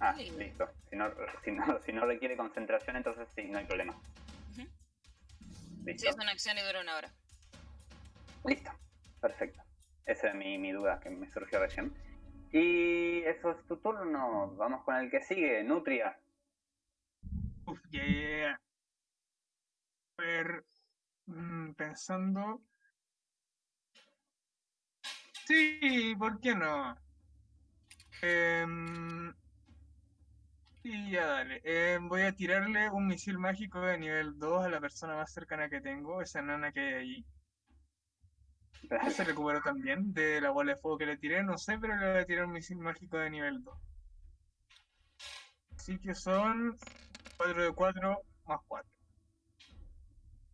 Ah, listo. Si no, si, no, si no requiere concentración, entonces sí, no hay problema. Ujú. Sí, Listo. es una acción y dura una hora. Listo. Perfecto. Esa es mi, mi duda que me surgió recién. Y eso es tu turno. Vamos con el que sigue, Nutria. Uf, yeah. A ver, mm, pensando. Sí, ¿por qué no? Em, y ya dale. Em, voy a tirarle un misil mágico de nivel 2 a la persona más cercana que tengo, esa nana que hay allí. Se recuperó también de la bola de fuego que le tiré, no sé, pero le voy a tirar un misil mágico de nivel 2. Así que son 4 de 4 más 4.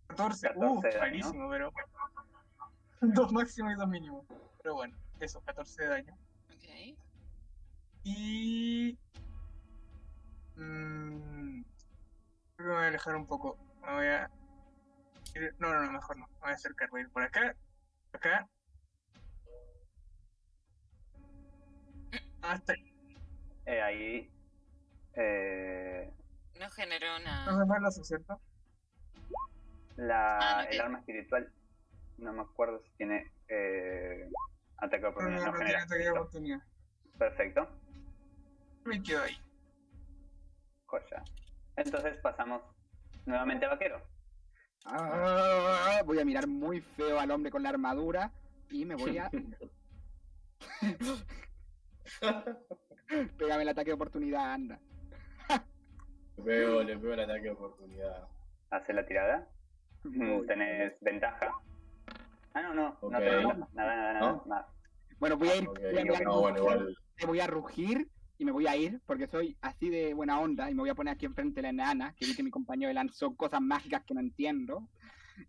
14, 14 uh, malísimo, pero. 2 (laughs) máximo y 2 mínimo. Pero bueno, eso, 14 de daño. Ok. Y. mm, creo que me voy a alejar un poco. Me voy a. ir- No, no, no, mejor no. Me voy a acercar, voy a ir por acá. Acá. Hasta ahí. Eh, ahí. Eh, No generó No una. se me lo ¿cierto? la, Ah, el arma espiritual. No me acuerdo si tiene eh, ataque de No, oportunidad. no, No, no genera. Perfecto. Me quedo ahí. Joya. Entonces pasamos nuevamente a vaquero. Ah, voy a mirar muy feo al hombre con la armadura y me voy a. (laughs) Pégame el ataque de oportunidad, anda. Le pego, le pego el ataque de oportunidad. Hace la tirada. Voy. Tenés ventaja. Ah, no, no. Ok. No ventaja. Nada, nada, nada. ¿No? nada. Bueno, voy a ir. Ok, voy a mirar no, bueno, igual. me voy a rugir y me voy a ir porque soy así de buena onda y me voy a poner aquí enfrente de la enana que vi que mi compañero lanzó cosas mágicas que no entiendo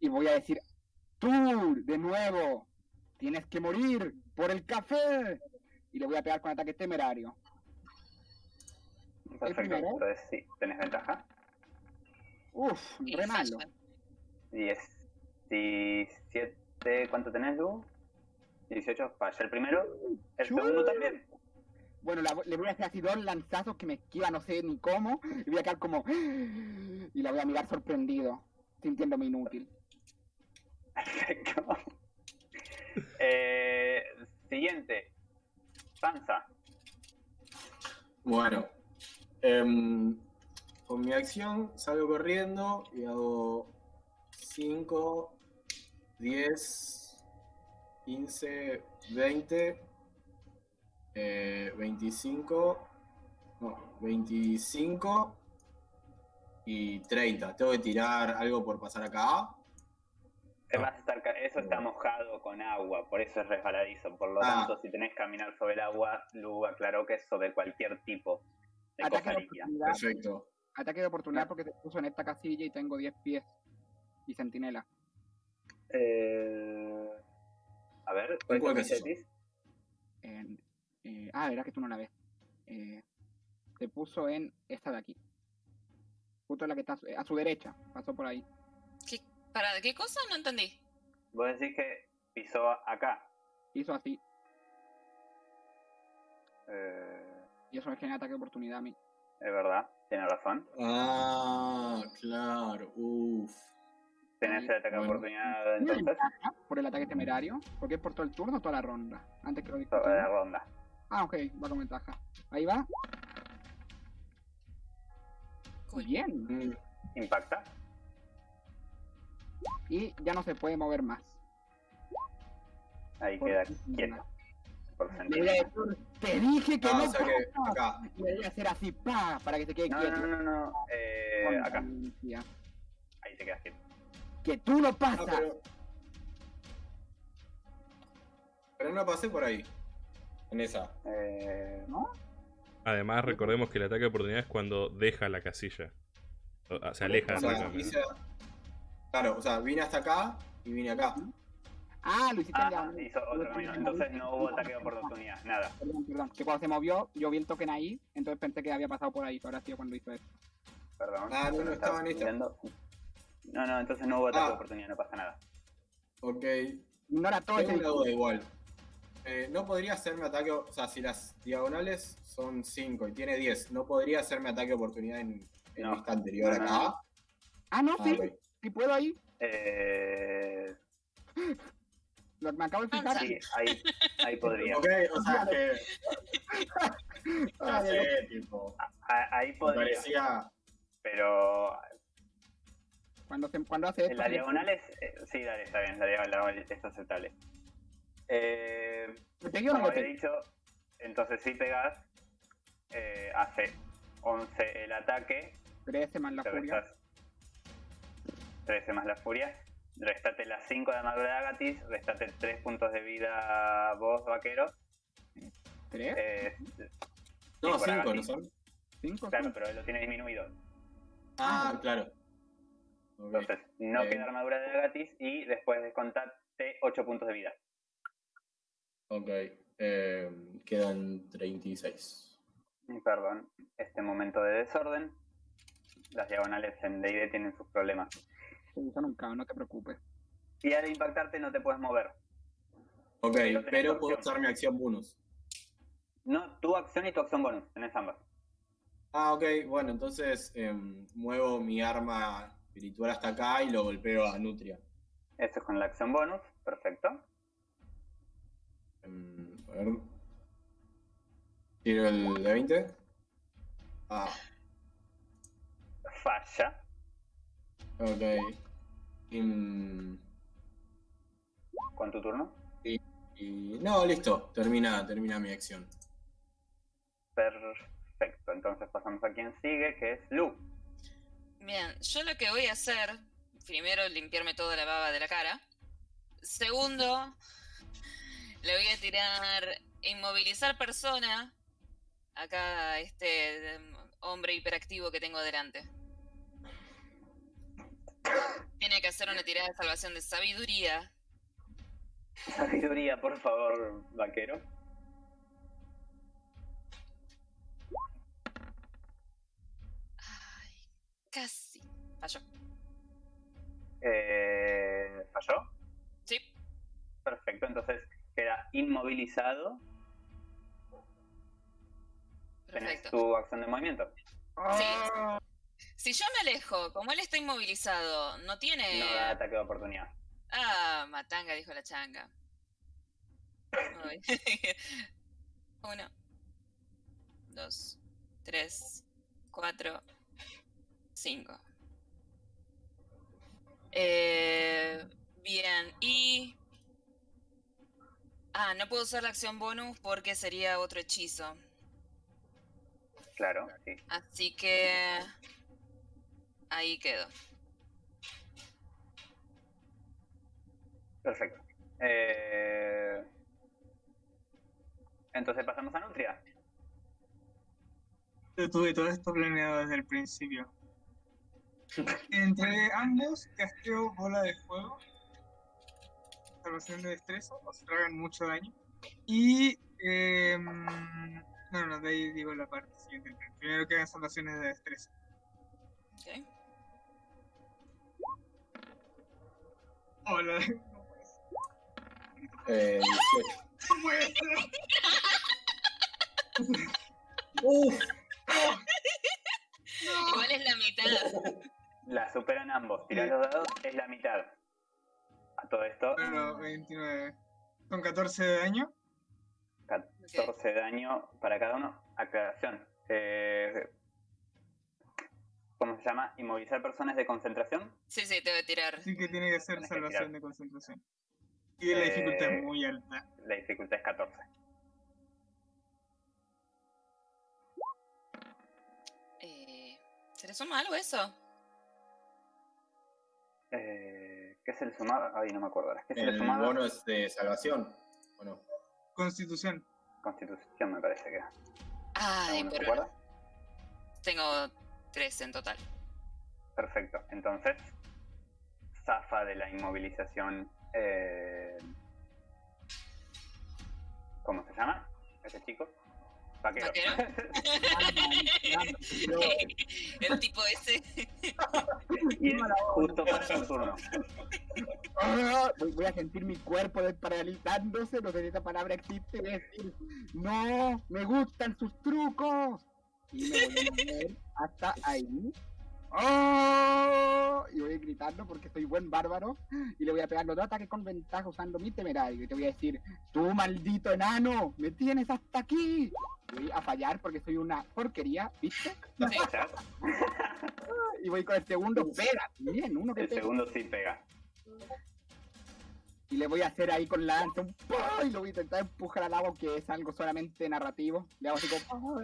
y voy a decir tú de nuevo tienes que morir por el café y le voy a pegar con ataque temerario Perfecto. primero? Entonces sí, tenés ventaja. Uf, Y re malo falla. 10, 17, ¿cuánto tenés, Lu? 18, falla el primero. El segundo también. Bueno la- le voy a hacer así dos lanzazos que me esquiva no sé ni cómo y voy a quedar como y la voy a mirar sorprendido sintiéndome inútil Perfecto. (laughs) Eh, siguiente. Panza. Bueno, em, con mi acción salgo corriendo y hago 5, 10, 15, 20, eh, 25, no, 25 y 30. Tengo que tirar algo por pasar acá. Te vas a estar eso está mojado con agua, por eso es resbaladizo. Por lo Ah. tanto, si tenés que caminar sobre el agua, Lu aclaró que es sobre cualquier tipo de ataque cosa de líquida. oportunidad Perfecto. Ataque de oportunidad porque te puso en esta casilla y tengo 10 pies. Y centinela. Eh, a ver, ¿cuál es es eso? En- eh, ah, verás que tú no la ves. Eh, te puso en esta de aquí. Justo la que está a su- a su derecha. Pasó por ahí. ¿Qué, ¿Para qué cosa? No entendí. Vos decís que pisó acá. Hizo así. Eh, Y eso me genera ataque de oportunidad a mí. es verdad, tiene razón. Ah, claro. Uff. Tenés el ataque de Bueno. oportunidad ¿Tiene entonces por el ataque temerario? Porque es por todo el turno o toda la ronda. Antes que lo discutamos. la ronda. Ah, ok, va con ventaja. Ahí va. Cool. Bien. Mm, Impacta. Y ya no se puede mover más. Ahí Por queda quieto. Te dije que Ah, no o sea que pasa". acá. Y le voy a hacer así, pa, para que se quede No, quieto. no, no, no. Eh, Con acá. Ahí te quedas quieto. Que tú no Ah, pasas. pero... pero no pasé por ahí. En esa. Eh, además recordemos que el ataque de oportunidad es cuando deja la casilla. O- se aleja O de sea, la Claro, o sea, vine hasta acá y vine acá. Ah, lo hiciste en Ah, hizo otro camino. Entonces no hubo ataque de oportunidad, nada. Perdón, perdón. Que cuando se movió, yo vi el token ahí, entonces pensé que había pasado por ahí, pero ahora sí cuando hizo eso. Perdón. Ah, no, no estaba en mirando. No, no, entonces no hubo ataque de Ah. oportunidad, no pasa nada. Ok. Ignora todo ese Tengo una duda igual. Eh, no podría hacerme ataque, o sea, si las diagonales son 5 y tiene 10, ¿no podría hacerme ataque de oportunidad en, en No. vista anterior No, acá? no. Ah, no, Ah, sí, ok. sí puedo ahí. Eh, Lo, me acabo de fijar. sí, ahí, ahí podría. Ok, o sea, que Ah, (laughs) ya sé, tipo, A- Ahí me podría, parecía... pero Cuando, se, cuando hace esto. en las sí, diagonales, eh, sí, dale, está bien, la diagonal es aceptable. Eh, ¿Me pegué o no como pegué? dicho, entonces si pegas, eh, hace 11 el ataque, 13 más la furia. restas 13 más la furia, restate las 5 de armadura de Agatis, restate 3 puntos de vida vos, vaquero. 3, Eh, No, por 5, ¿no Agatis. son? 5, claro, pero él lo tiene disminuido. Ah, claro. Ok. Entonces, no Eh. queda armadura de Agatis y después descontarte 8 puntos de vida. Ok, eh, quedan 36. Y Perdón, este momento de desorden. Las diagonales en D&D tienen sus problemas. Son un caos, no te preocupes. Y al impactarte no te puedes mover. Ok, Pero puedo usar mi acción bonus. No, tu acción y tu acción bonus, tenés ambas. Ah, ok, bueno, entonces em, muevo mi arma espiritual hasta acá y lo golpeo a Nutria. Eso es con la acción bonus, perfecto. Em, a ver. Tiro el de 20. Ah, Falla. ok. Em, Con tu turno. y no, listo, termina, termina mi acción. Perfecto. Entonces pasamos a quien sigue, que es Lu. Bien, yo lo que voy a hacer, primero limpiarme toda la baba de la cara. Segundo, le voy a tirar inmovilizar persona acá a este em, hombre hiperactivo que tengo delante. Tiene que hacer una tirada de salvación de sabiduría. Sabiduría, por favor, vaquero. Ay, casi. Falló. Eh, ¿Falló? Sí, Perfecto, entonces queda inmovilizado. Tenés perfecto. tu acción de movimiento. Ah, Si yo me alejo, como él está inmovilizado, no tiene. No da ataque de oportunidad. Ah, matanga, dijo la changa. (laughs) Uno, dos, tres, cuatro, cinco. Eh, bien, y... Ah, no puedo usar la acción bonus porque sería otro hechizo. Claro, sí. Así que... Ahí quedo. Perfecto. Eh, Entonces pasamos a Nutria. Yo tuve todo esto planeado desde el principio. (laughs) Entre ambos, casteo bola de fuego, salvación de destreza, o se tragan mucho daño. Y. em, no, no, de ahí digo la parte siguiente. Primero que hagan salvaciones de destreza. ¿ok? Hola. Eh, 18. No. (laughs) Uf, Igual es la mitad. La superan ambos. Tirás los dados, es la mitad. A todo esto, Bueno, 29. Con 14 de daño. 14 de daño para cada uno. Aclaración. Eh, ¿Cómo se llama? Inmovilizar personas de concentración. Sí, sí, te voy a tirar. Así que tiene que ser que salvación tirar. de concentración. Y la dificultad Eh, es muy alta. La dificultad es 14. Eh, ¿Se le suma algo eso? Eh, ¿Qué se le sumaba? Ay, no me acuerdo. ahora. ¿Qué se le el sumaba? bono es de salvación. Bueno, Constitución. Constitución me parece que era. Ay, ¿Alguno se pero acuerda? tengo tres en total. Perfecto. Entonces, zafa de la inmovilización. eh, ¿Cómo se llama? Ese chico. Vaquero. ¿Vaquero? (laughs) (laughs) (laughs) El tipo ese. Justo pasa un turno. (laughs) Voy, voy a sentir mi cuerpo desparalizándose, no sé si esa palabra existe, voy a decir, no, me gustan sus trucos. Y me voy a mover hasta ahí. ¡Oh! Y voy gritando porque soy buen bárbaro. Y le voy a pegar los dos ataques con ventaja usando mi temerario. Y te voy a decir, tú maldito enano, me tienes hasta aquí. Voy a fallar porque soy una porquería, ¿viste? (laughs) Y voy con el segundo, pega. Bien, uno que El pega. segundo sí pega. Y le voy a hacer ahí con la lanza un ¡pah! y lo voy a intentar empujar al agua, que es algo solamente narrativo. Le hago así como.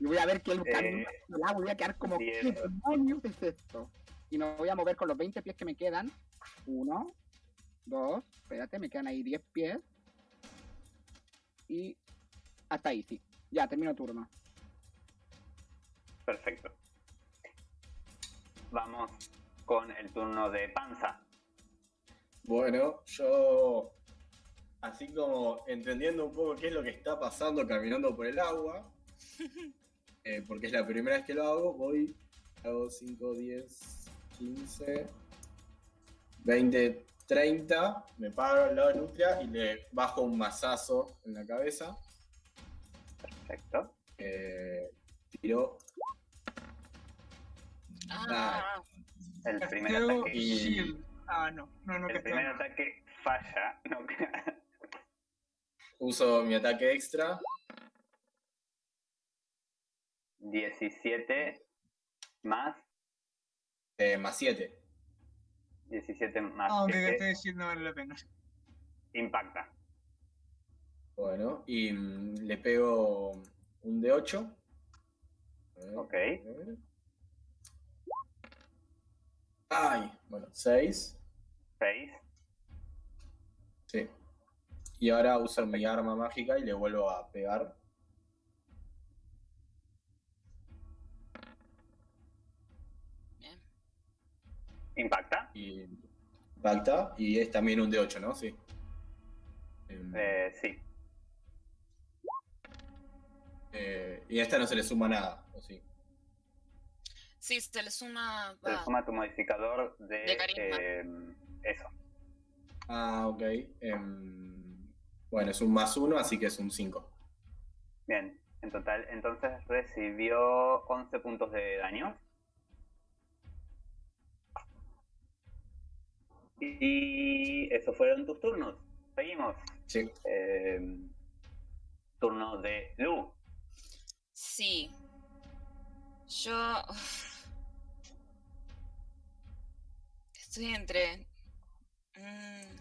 Y voy a ver que el Eh, camino voy a quedar como. diez. ¿Qué demonios es esto? Y me voy a mover con los 20 pies que me quedan. Uno, dos, espérate, me quedan ahí 10 pies. Y hasta ahí, sí. Ya, termino turno. Perfecto. Vamos con el turno de panza. Bueno, yo, así como entendiendo un poco qué es lo que está pasando caminando por el agua, (laughs) eh, porque es la primera vez que lo hago, voy, hago 5, 10, 15, 20, 30, me paro al lado de Nutria y le bajo un mazazo en la cabeza. Perfecto. Eh, tiro. Ah, El primer ataque. y-. Ah, no. No, no, El primer ataque falla. No, Uso mi ataque extra. 17 más eh, más 7. 17 más Aunque 7 gaste de Shield no vale la pena. impacta. Bueno, y mm, le pego un de 8. Ok. Ay, bueno, 6. 6. Sí. Y ahora uso mi arma mágica y le vuelvo a pegar. Impacta. Y impacta. Y es también un de 8, ¿no? Sí. Em, Eh, sí. eh, y a esta no se le suma nada, ¿o sí? Sí, se le suma. Se le suma tu modificador de, De carisma. eh, eso. Ah, ok. Em, bueno, es un más 1, así que es un 5. Bien. En total, entonces recibió 11 puntos de daño. Y eso fueron tus turnos. Seguimos. Sí. Eh, turno de Lu. Sí. Yo. Estoy entre. Mm.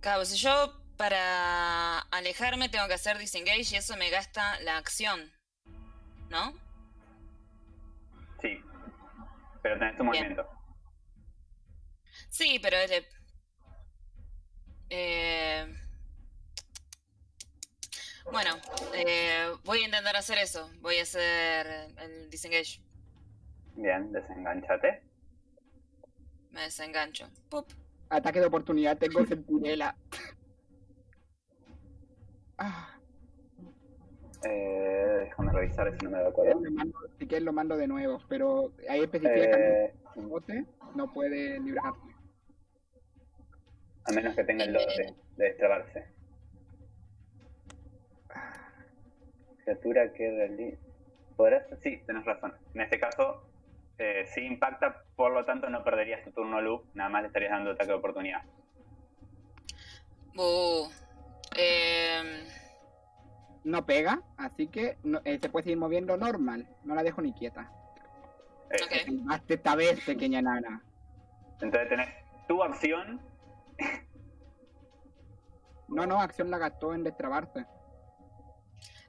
Claro, si yo para alejarme tengo que hacer disengage y eso me gasta la acción. ¿No? Sí. Pero tenés tu Bien. movimiento. Sí, pero es de- Eh, Bueno, eh, voy a intentar hacer eso. Voy a hacer el disengage. Bien, desenganchate. Me desengancho. Pup. Ataque de oportunidad, tengo sentinela. (laughs) Ah, Eh, déjame revisar si no me da mando- si quieres lo mando de nuevo, pero ahí especifica que Eh, el bote no puede librarse. A menos que tenga el dote de destrabarse. Criatura que realiza. ¿Podrás? Sí, tenés razón. En este caso, eh, sí impacta, por lo tanto no perderías tu turno loop, nada más le estarías dando ataque de oportunidad. Em, No pega, así que no- eh, se puede seguir moviendo normal. No la dejo ni quieta. Eh, Ok. Hazte esta vez, pequeña nana. Entonces tenés tu acción. No, no, acción la gastó en destrabarse.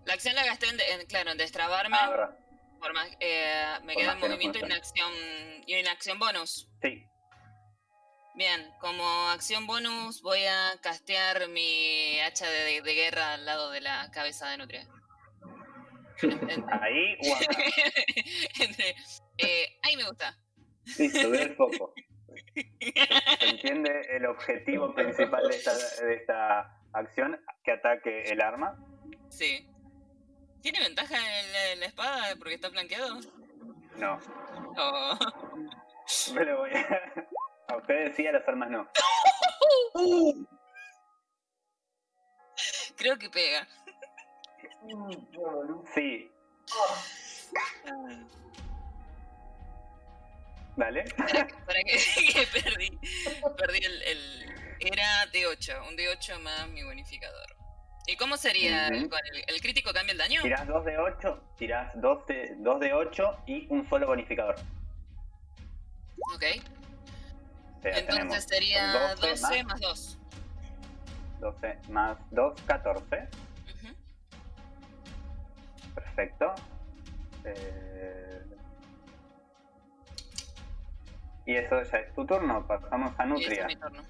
la acción la gasté en, de- en- claro, en destrabarme. Ah, por más, eh, me Por queda en movimiento y una acción, y una acción bonus. Sí, Bien, como acción bonus voy a castear mi hacha de, de guerra al lado de la cabeza de Nutria. (laughs) Ahí. (laughs) Entre- eh, ahí me gusta. Listo, ve el foco. (laughs) ¿Se entiende el objetivo (laughs) principal de esta, de esta acción? Que ataque el arma. Sí. ¿Tiene ventaja en la, en la espada porque está flanqueado? No. Oh. Voy a... a ustedes sí, a las armas no. Creo que pega. Sí. Dale. (laughs) ¿Para qué? (laughs) que perdí? Perdí el, el- Era D8, un D8 más mi bonificador. ¿Y cómo sería el, Ujú. con el, el crítico cambia el daño? Tirás 2 de 8, tirás 2 de, 2 de 8 y un solo bonificador. Ok. O sea, Entonces sería 12 12 más. más 2. 12 más 2, 14. Perfecto. Eh, Y eso ya es tu turno. Pasamos a es Nutria. mi turno.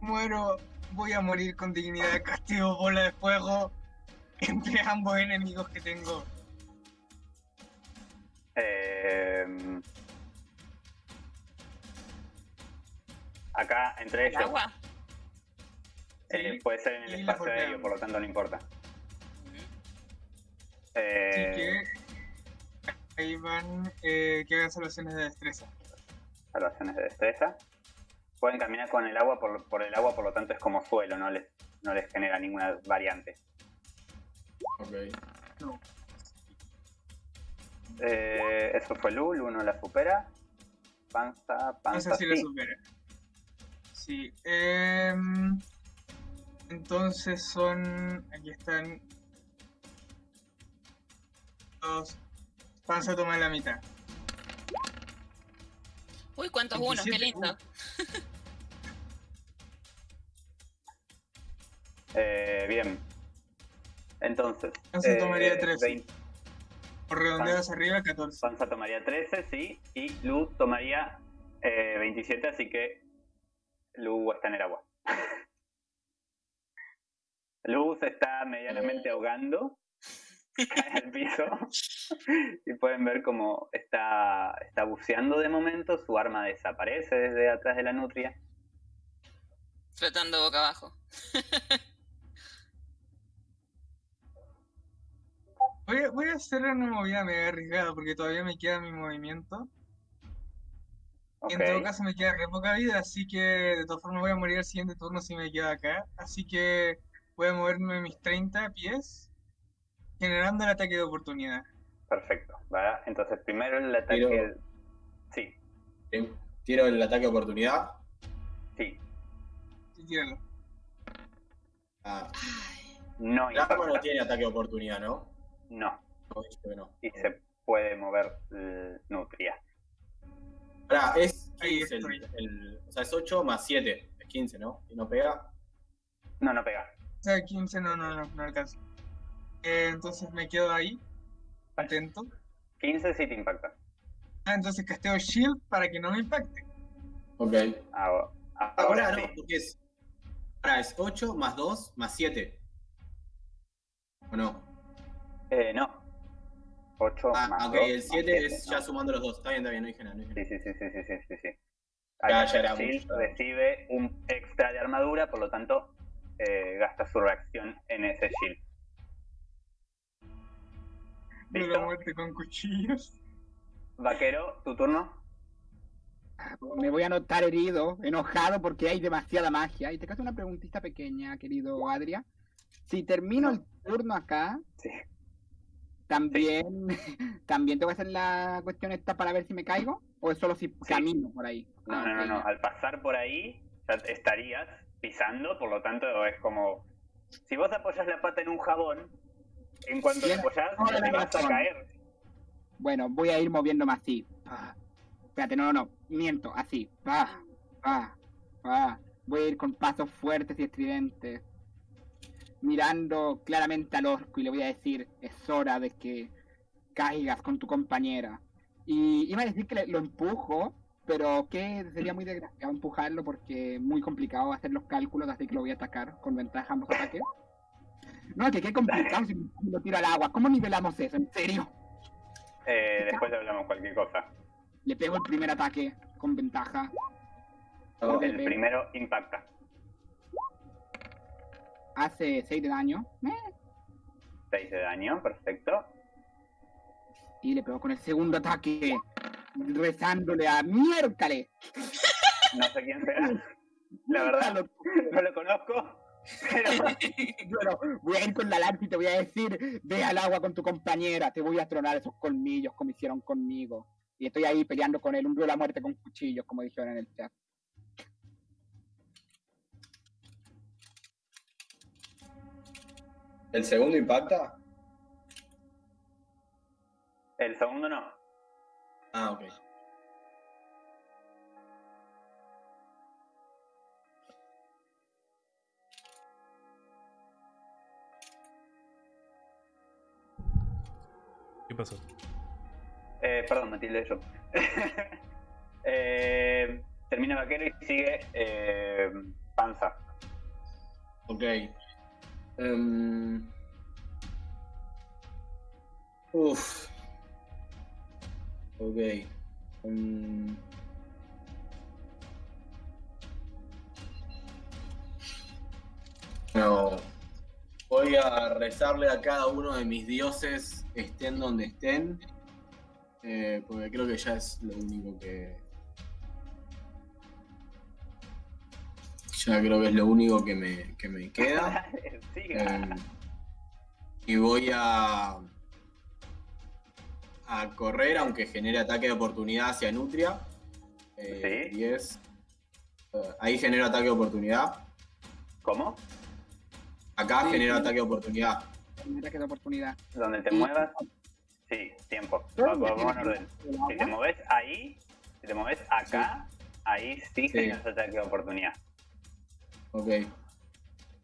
Muero, voy a morir con dignidad, castigo, bola de fuego (laughs) entre ambos enemigos que tengo. Eh, acá, entre ¿El ellos, agua? eh, Sí, puede ser en el espacio golpeamos. aéreo, por lo tanto no importa. Así Eh, que ahí van eh, que hagan salvaciones de destreza. salvaciones de destreza. Pueden caminar con el agua por, por el agua, por lo tanto es como suelo, no les, no les genera ninguna variante. Ok. No. Eh, eso fue Lu, Lu no la supera. Panza, panza, Esa sí la supera. Sí. em, entonces son. Aquí están. Los. Panza toma la mitad. Uy, cuántos unos, qué 27, lindo. (laughs) Eh, bien. Entonces, Panza eh, tomaría 13. 20 Por redondeados arriba, 14. Panza tomaría 13, sí, y Lu tomaría eh, 27, así que Lu está en el agua. (laughs) Lu se está medianamente ahogando, (laughs) al piso, (laughs) y pueden ver cómo está, está buceando de momento, su arma desaparece desde atrás de la nutria. Flotando boca abajo. (laughs) Voy a, voy a hacer una movida mega arriesgada porque todavía me queda mi movimiento. Ok, Y en todo caso me queda re poca vida, así que de todas formas voy a morir el siguiente turno si me quedo acá. Así que voy a moverme mis 30 pies, generando el ataque de oportunidad. perfecto. ¿va? Entonces primero el ataque... Tiro. Sí, Tiro el ataque de oportunidad. sí, Sí, tíralo. Ah, no el arma no tiene ataque de oportunidad, ¿no? No, y se puede mover eh, nutria. Pará, es Ahí 15 el, estoy. el- O sea, es 8 más 7. Es 15, ¿no? Y no pega. No, no pega. O sea, 15 no, no, no, no alcanza. Eh, entonces me quedo ahí, atento. 15 sí te impacta. Ah, entonces casteo Shield para que no me impacte. Ok. Ahora, Ahora ahora no, sí. porque es. Ahora es 8 más 2 más 7. ¿O no? Eh, no. 8 Ah, más ok, 2 el más 7 siete, es ¿no? ya sumando los dos. Está bien, está bien, no dije nada. No dije Sí, nada. sí, sí, sí, sí, sí, sí, sí. Ya era Shield mucho. recibe un extra de armadura, por lo tanto, eh, gasta su reacción en ese shield. De la muerte con cuchillos. Vaquero, tu turno. Me voy a notar herido, enojado porque hay demasiada magia. Y te caso una preguntita pequeña, querido Adria. Si termino el turno acá, Sí. también, (laughs) también tengo que hacer la cuestión esta para ver si me caigo, o es solo si camino por ahí. No, Ah, no, no, no. Al pasar por ahí, estarías pisando, por lo tanto, es como. Si vos apoyas la pata en un jabón, en cuanto Tienes apoyas, toda te vas a caer. Bueno, voy a ir moviéndome así. Ah. Espérate, no, no, no, miento, así. Ah, ah, ah. Voy a ir con pasos fuertes y estridentes. Mirando claramente al orco y le voy a decir, es hora de que caigas con tu compañera. Y iba a decir que le- lo empujo, pero que sería muy desgraciado empujarlo porque es muy complicado hacer los cálculos, así que lo voy a atacar con ventaja ambos ataques. No, que qué complicado si lo tiro al agua. ¿Cómo nivelamos eso? ¿En serio? Eh, después le hablamos cualquier cosa. Le pego el primer ataque con ventaja. El primero impacta. Hace 6 de daño. Eh, 6 de daño, perfecto. Y le pego con el segundo ataque. Rezándole a miércoles. No sé quién será. La verdad, no lo conozco. Pero (laughs) Bueno, voy a ir con la lanza y te voy a decir, ve al agua con tu compañera, te voy a tronar esos colmillos como hicieron conmigo. Y estoy ahí peleando con él, un duelo a la muerte con cuchillos, como dijeron en el chat. ¿El segundo impacta? el segundo no. Ah, ok. ¿Qué pasó? Eh, perdón, Matilde, yo. (laughs) eh, termina vaquero y sigue eh, panza. Ok. Em, uf. Ok. Em, no. Voy a rezarle a cada uno de mis dioses, estén donde estén. eh, porque creo que ya es lo único que. Ya creo que es lo único que me, que me queda. (laughs) Eh, y voy a a correr, aunque genere ataque de oportunidad hacia Nutria. Eh, Sí. 10. Eh, ahí genero ataque de oportunidad. ¿Cómo? Acá Sí, genero sí. ataque de oportunidad. Un ataque de oportunidad. Donde te muevas. Sí, tiempo. Vamos vamos en orden. Si te mueves ahí, si te mueves acá, ahí sí generas ataque de oportunidad. Ok.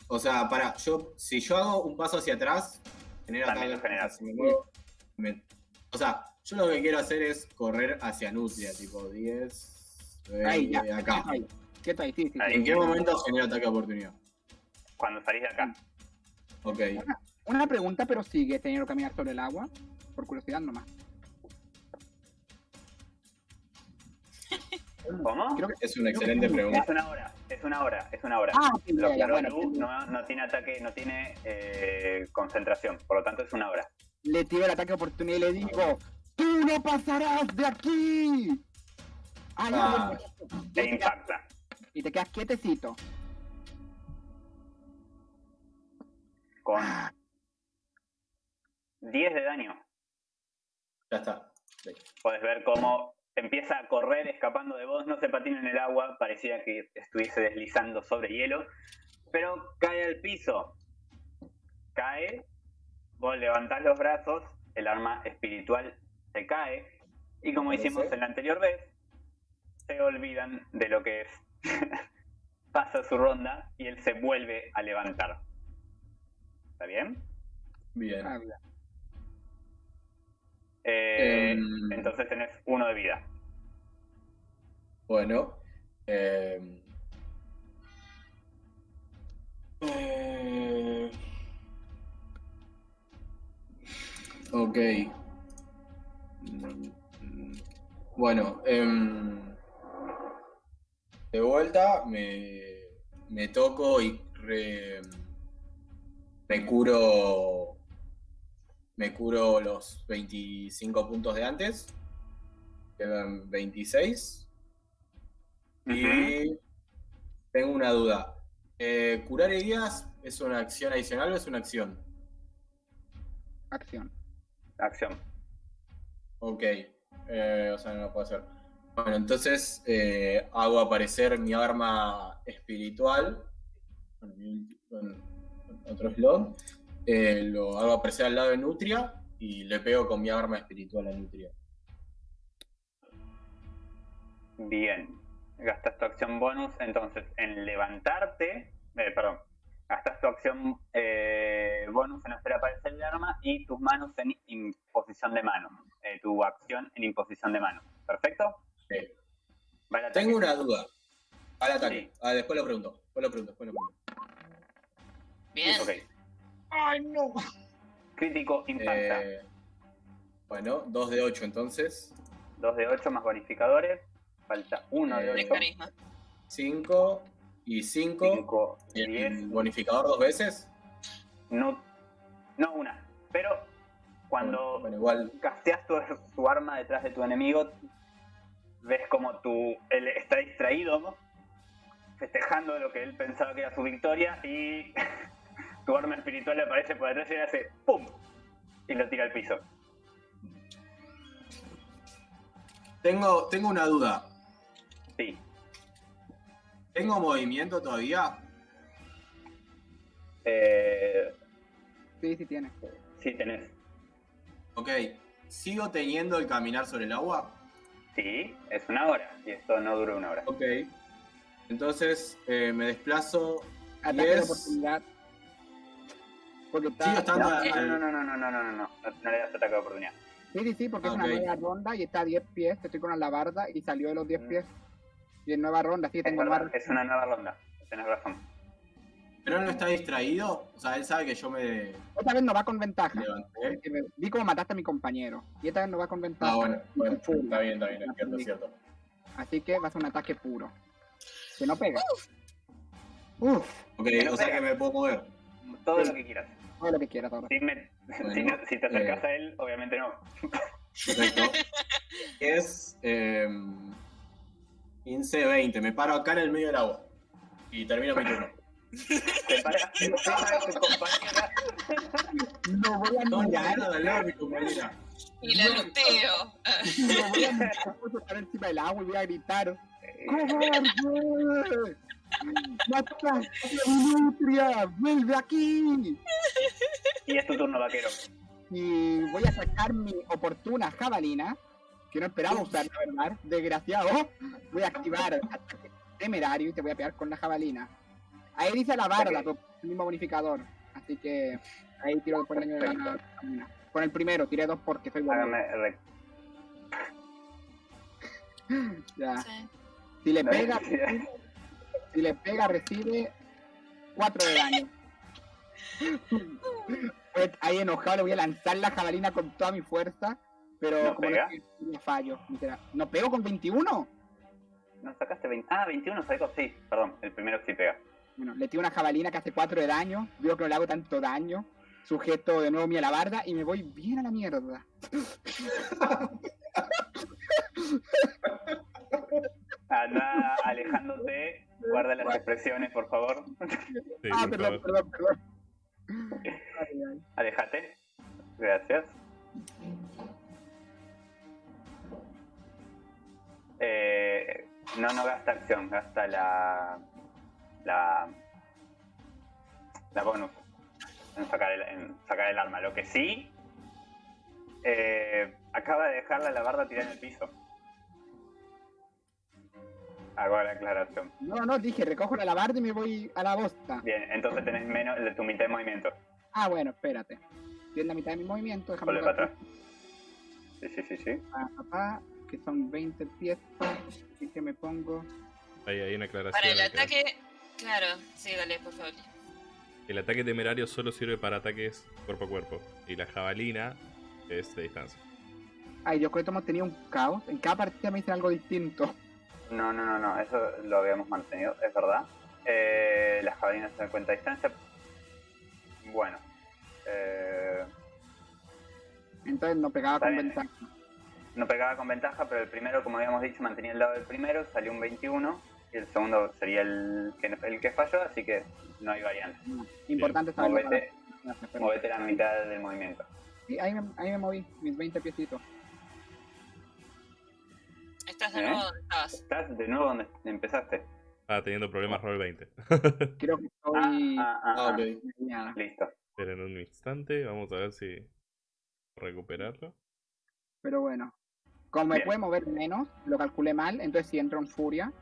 O sea, para, yo, si yo hago un paso hacia atrás, genero También ataque. lo generas. o sea, si me muevo, me- o sea, yo lo que quiero hacer es correr hacia Nutria, tipo 10. eh, Ahí, ya. acá. Quieto ahí, sí. ¿En qué momento genero ataque de oportunidad? Cuando salís de acá. Ok. Una pregunta, pero sigue teniendo que caminar sobre el agua. Por curiosidad nomás. ¿Cómo? Creo que... Es una excelente Es pregunta. una hora, es una hora, es una hora. Ah, Lo bueno. Lu, no, no tiene ataque, no tiene eh, concentración, por lo tanto es una hora. Le tiro el ataque de oportunidad y le digo, ¡Tú no pasarás de aquí! Ah, Ah. Te impacta. Y te quedas quietecito. Con Ah, 10 de daño. Ya está. Puedes ver cómo empieza a correr escapando de vos, no se patina en el agua, parecía que estuviese deslizando sobre hielo, pero cae al piso. Cae, vos levantás los brazos, el arma espiritual se cae, y como hicimos en la anterior vez, se olvidan de lo que es. (laughs) Pasa su ronda y él se vuelve a levantar. ¿Está bien? Bien. ah. Eh, Em. Entonces tenés uno de vida. Bueno. eh, eh, ok. Bueno, em, de vuelta me, me toco y re- me curo me curo los 25 puntos de antes. Quedan 26. Y tengo una duda. Eh, ¿Curar heridas es una acción adicional o es una acción? Acción. Acción. Ok. Eh, o sea, no lo puedo hacer. Bueno, entonces eh, hago aparecer mi arma espiritual. Con, mi- con- con otro slot. Eh, lo hago aparecer al lado de Nutria y le pego con mi arma espiritual a Nutria. Bien. Gastas tu acción bonus, entonces en levantarte, eh, perdón, gastas tu acción eh, bonus en hacer aparecer el arma y tus manos en imposición de mano. Eh, tu acción en imposición de mano. ¿Perfecto? Sí. Tengo una duda. Al ataque. Sí. Ah, después lo pregunto. Después lo pregunto. Después lo pregunto. Bien. Ok. ¡Ay, no! Crítico impacta. Eh, bueno, 2 de 8 entonces. 2 de 8 más bonificadores. Falta 1 de Eh, De 8. carisma. 5 y 5. 5 ¿Y y el 10. bonificador dos veces? No, no una. Pero cuando Bueno, igual. casteas tu, tu arma detrás de tu enemigo, ves como tu, él está distraído, ¿no? festejando lo que él pensaba que era su victoria y (laughs) tu arma espiritual le aparece por detrás y le hace ¡pum! y lo tira al piso. Tengo, tengo una duda. Sí, ¿Tengo movimiento todavía? eh, Sí, sí tiene. sí tenés. Ok. ¿Sigo teniendo el caminar sobre el agua? Sí, es una hora y esto no dura una hora. Ok. Entonces eh, me desplazo. Ataque de 10. oportunidad. Porque está. Estando No, no, no, no, no, no, no, no, no, no le das ataque de oportunidad. Sí, sí, sí, porque Ah, es una ok. nueva ronda y está a 10 pies. Estoy con la alabarda y salió de los 10 Mm. pies. Y en nueva ronda, sí, tengo más. es una nueva ronda, tenés razón. Pero él no está distraído. O sea, él sabe que yo me Esta vez no va con ventaja. Vi cómo mataste a mi compañero. Y esta vez no va con ventaja. Ah, bueno, bueno, está bien, está bien, es cierto, es cierto. Así que va a ser un ataque puro. Que no pega. Uf, Ok, o sea que me puedo mover. Todo lo que quieras. Todo lo que quieras ahora. Si, me- (laughs) Bueno, si no- si te acercas eh. a él, obviamente no. Perfecto. (laughs) es eh, 15, 20. Me paro acá en el medio del agua. Y termino mi turno. (laughs) Te paras encima de tu compañera. No voy a No, mirar. lado de mi compañera. Y la luteo. No voy a mirar. Voy a estar encima del agua y voy a gritar. ¡Cobarde! ¡Mataste a mi nutria! ¡Vuelve aquí! Y es tu turno, vaquero. Y voy a sacar mi oportuna jabalina, que no esperaba usar, la verdad, desgraciado. Voy a activar ataque temerario y te voy a pegar con la jabalina. Ahí dice la barda, Ok. pero el mismo bonificador. Así que ahí tiro después el daño de la jabalina. Con el primero, tiré dos porque soy bueno. Ya. Sí. Si le No, pega, (laughs) sí. Si le pega, recibe 4 de daño. Pues ahí enojado le voy a lanzar la jabalina con toda mi fuerza, pero ¿No como pega? no, no fallo, literal. ¿No pego con 21? ¿No sacaste 20? Ah, 21 sacó, sí. Perdón, el primero sí pega. Bueno, le tiro una jabalina que hace 4 de daño, veo que no le hago tanto daño, sujeto de nuevo mi alabarda y me voy bien a la mierda. (laughs) Anda alejándote. Guarda las expresiones, por favor. Sí, ah, por perdón, favor. perdón, perdón. Alejate. Gracias. Eh, no, no gasta acción, gasta la. La. La bonus. En sacar el, en sacar el arma. Lo que sí. eh, acaba de dejar la alabarda tirada en el piso. Hago la aclaración. No, no, dije, recojo la alabarda y me voy a la bosta. Bien, entonces tenés menos de tu mitad de movimiento. Ah, bueno, espérate. Tiene la mitad de mi movimiento, déjame ver para atrás. Sí, sí, sí, sí. a papá, que son 20 pies, y que me pongo... Ahí hay una aclaración. Para el ataque. Claro, sí, dale, por favor. El ataque temerario solo sirve para ataques cuerpo a cuerpo. Y la jabalina es de distancia. Ay, yo creo que hemos tenido un caos. En cada partida me dicen algo distinto. No, no, no, no, eso lo habíamos mantenido, es verdad. Eh, las jabalinas se dan cuenta distancia. Bueno. Eh, Entonces no pegaba con bien. ventaja. no pegaba con ventaja, pero el primero, como habíamos dicho, mantenía el lado del primero, salió un 21. Y el segundo sería el que, el que falló, así que no hay variante. Importante saberlo. Movete, la mitad del movimiento. Sí, ahí me, ahí me moví, mis 20 piecitos. Estás de ¿Eh? nuevo donde estabas. ¿Estás de nuevo donde empezaste? Ah, teniendo problemas roll (laughs) 20. Creo que estoy... ah, ah, Ah, ah. ok. engañada. Listo. Esperen un instante, vamos a ver si recuperarlo. Pero bueno. Como me Bien. puede mover menos, lo calculé mal, entonces sí entro en furia.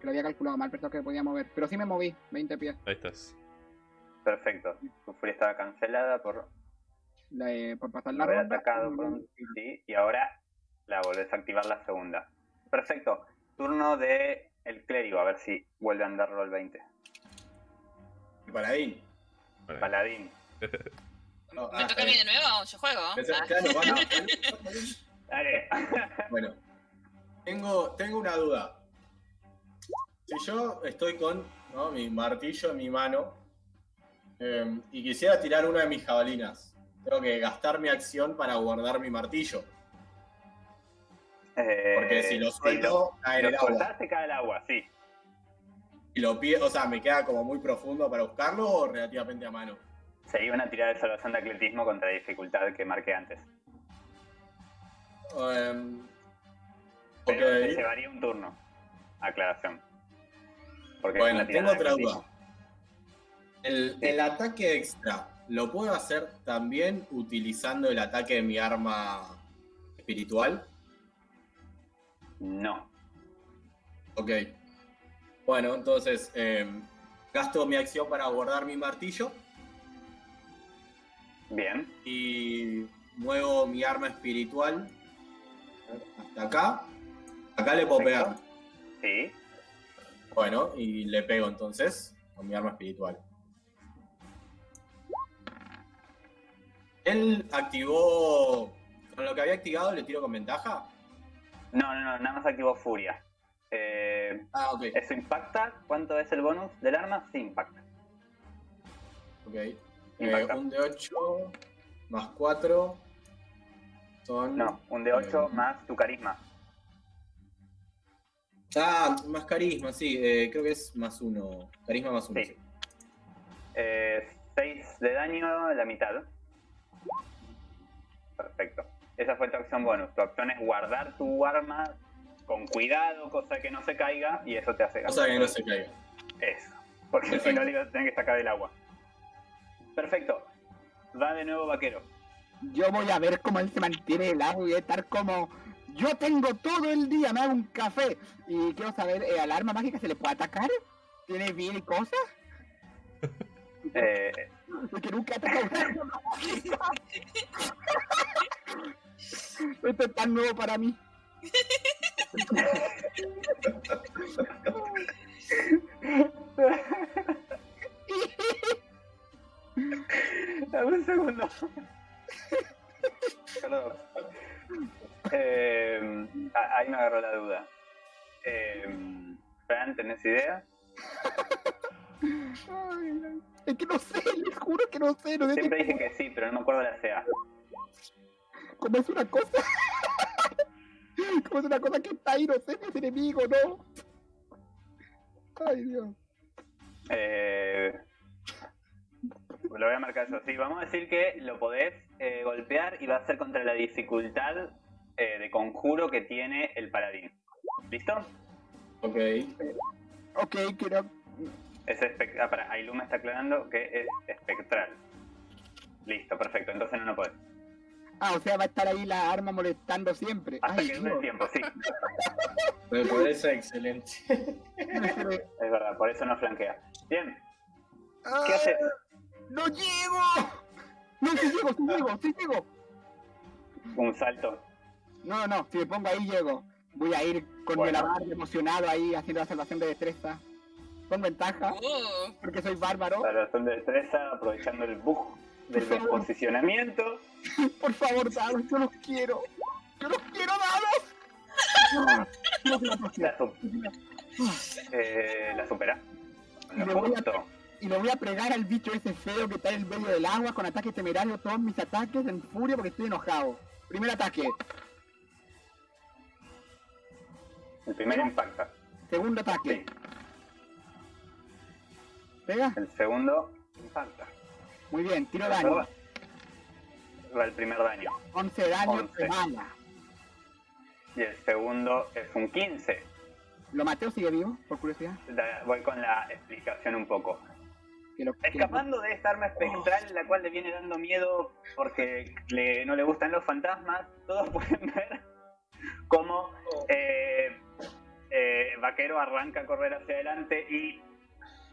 Que lo había calculado mal, pensaba que me podía mover. Pero sí me moví, 20 pies. Ahí estás. Perfecto. Tu furia estaba cancelada por eh, por pasar la haber ronda. atacado con sí, y ahora la volvés a activar la segunda. Perfecto. Turno de el clérigo, a ver si vuelve a andar roll 20. Paladín. Paladín. (laughs) No, ¿Me ah, toca a mí de nuevo? Yo juego. Ah. claro, bueno, bueno. (laughs) Dale. (laughs) Bueno, tengo, tengo una duda. Si yo estoy con ¿no? mi martillo en mi mano eh, y quisiera tirar una de mis jabalinas, tengo que gastar mi acción para guardar mi martillo. Eh, Porque si lo suelto, cae en lo el agua. cae el agua, sí. Y lo pie, o sea, me queda como muy profundo para buscarlo o relativamente a mano. Sería una tirada de salvación de atletismo contra la dificultad que marqué antes. Em, Pero te ok. llevaría un turno. Aclaración. Porque Bueno, tengo otra duda. El, el ataque extra, ¿lo puedo hacer también utilizando el ataque de mi arma espiritual? No. Ok. Bueno, entonces eh, gasto mi acción para guardar mi martillo Bien. y muevo mi arma espiritual hasta acá. Acá le puedo pegar. Sí. Bueno, y le pego entonces con mi arma espiritual. Él activó. Con lo que había activado, le tiro con ventaja. No, no, no, nada más activó furia. Eh, Ah, ok. ¿Eso impacta? ¿Cuánto es el bonus del arma? Sí, impacta. Ok. Eh, Impacta. un de 8 más 4 son. No, un de 8 Eh, más tu carisma. Ah, más carisma, sí. eh, creo que es más 1. Carisma más 1. Sí. 6 de daño, la mitad. Perfecto. Esa fue tu acción bonus. Tu acción es guardar tu arma con cuidado, cosa que no se caiga, y eso te hace Cosa que no se caiga. Eso. Porque si no le ibas a tener que sacar del agua. Perfecto. Va de nuevo vaquero. Yo voy a ver cómo él se mantiene el agua y voy a estar como. Yo tengo todo el día, me hago un café. Y quiero saber, ¿eh, ¿al arma mágica se le puede atacar? ¿Tiene vida y cosas? (laughs) Eh, Porque nunca he atacado un arma mágica. (laughs) Esto es tan nuevo para mí. Dame un segundo. Perdón. Eh, ah, ahí me agarró la duda. Eh, Fran, ¿tenés idea? Ay, es que no sé, les juro que no sé. No sé Siempre dije que sí, pero no me acuerdo la CA. cómo es una cosa. (laughs) Como es una cosa que está ahí, no sé es enemigo, ¿no? Ay, Dios. Eh, lo voy a marcar yo. Sí, vamos a decir que lo podés eh, golpear y va a ser contra la dificultad eh, de conjuro que tiene el paladín. ¿Listo? Ok. Ok, quiero. Es espec- ah, para, Ailum me está aclarando que es espectral. Listo, perfecto. Entonces no lo podés. Ah, o sea, va a estar ahí la arma molestando siempre. Hasta Ay, que dure el tiempo, sí. (laughs) Me parece excelente. Es verdad, por eso no flanquea. Bien, ¿qué Ah, haces? ¡No llego! No, sí llego, sí llego, sí llego. Un salto. No, no, si me pongo ahí llego. Voy a ir con Bueno. el abarde emocionado ahí haciendo la salvación de destreza. Con ventaja, Uh, porque soy bárbaro. Salvación de destreza, aprovechando el bug del (laughs) Por favor. posicionamiento. Por favor, dados, yo los quiero. Yo los quiero, dados. No, no, no, La, eh, la supera. Y Lo le voy a-. Y le voy a pregar al bicho ese feo que está en el medio del agua con ataque temerario todos mis ataques en furia porque estoy enojado. Primer ataque, El primero impacta. segundo ataque. Sí. ¿Pega? El segundo impacta. Muy bien, tiro daño. va el primer daño. 11 daño Once. de bala. Y el segundo es un 15. ¿Lo maté o sigue vivo? Por curiosidad. Da- Voy con la explicación un poco. Que lo- que lo- Escapando de esta arma espectral, la cual le viene dando miedo porque le- no le gustan los fantasmas, todos (laughs) pueden ver cómo eh, eh, Vaquero arranca a correr hacia adelante y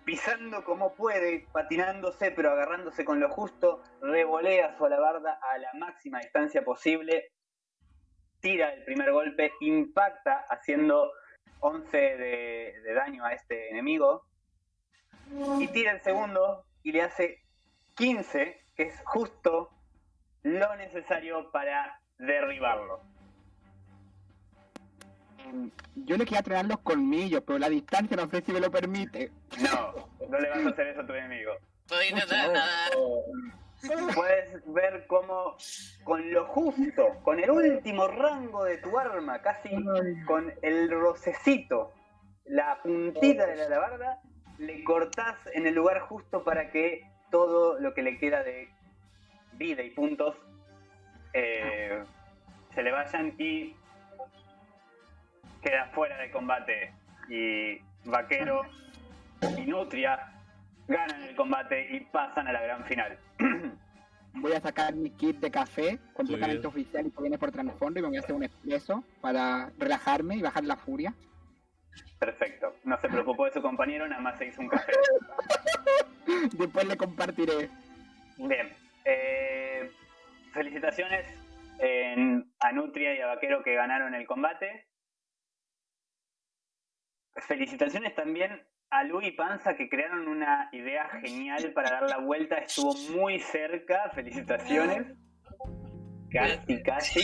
pisando como puede, patinándose pero agarrándose con lo justo, revolea su alabarda a la máxima distancia posible, tira el primer golpe, impacta haciendo 11 de- de daño a este enemigo y tira el segundo y le hace 15 que es justo lo necesario para derribarlo. Yo le quería traer los colmillos, pero la distancia no sé si me lo permite. No, no le vas a hacer eso a tu enemigo. Intentar nadar. Puedes ver cómo con lo justo, con el último rango de tu arma, casi con el rocecito, la puntita de la alabarda, le cortás en el lugar justo para que todo lo que le queda de vida y puntos eh, se le vayan y queda fuera de combate. Y Vaquero y Nutria ganan el combate y pasan a la gran final. (clears throat) Voy a sacar mi kit de café completamente oficial y que viene por trasfondo y me voy a hacer un expreso para relajarme y bajar la furia. Perfecto. No se preocupó de su compañero, nada más se hizo un café. (laughs) Después le compartiré. Bien. eh, felicitaciones en- a Nutria y a Vaquero que ganaron el combate. Felicitaciones también a Lu y Panza que crearon una idea genial para dar la vuelta. Estuvo muy cerca. Felicitaciones. Casi, casi.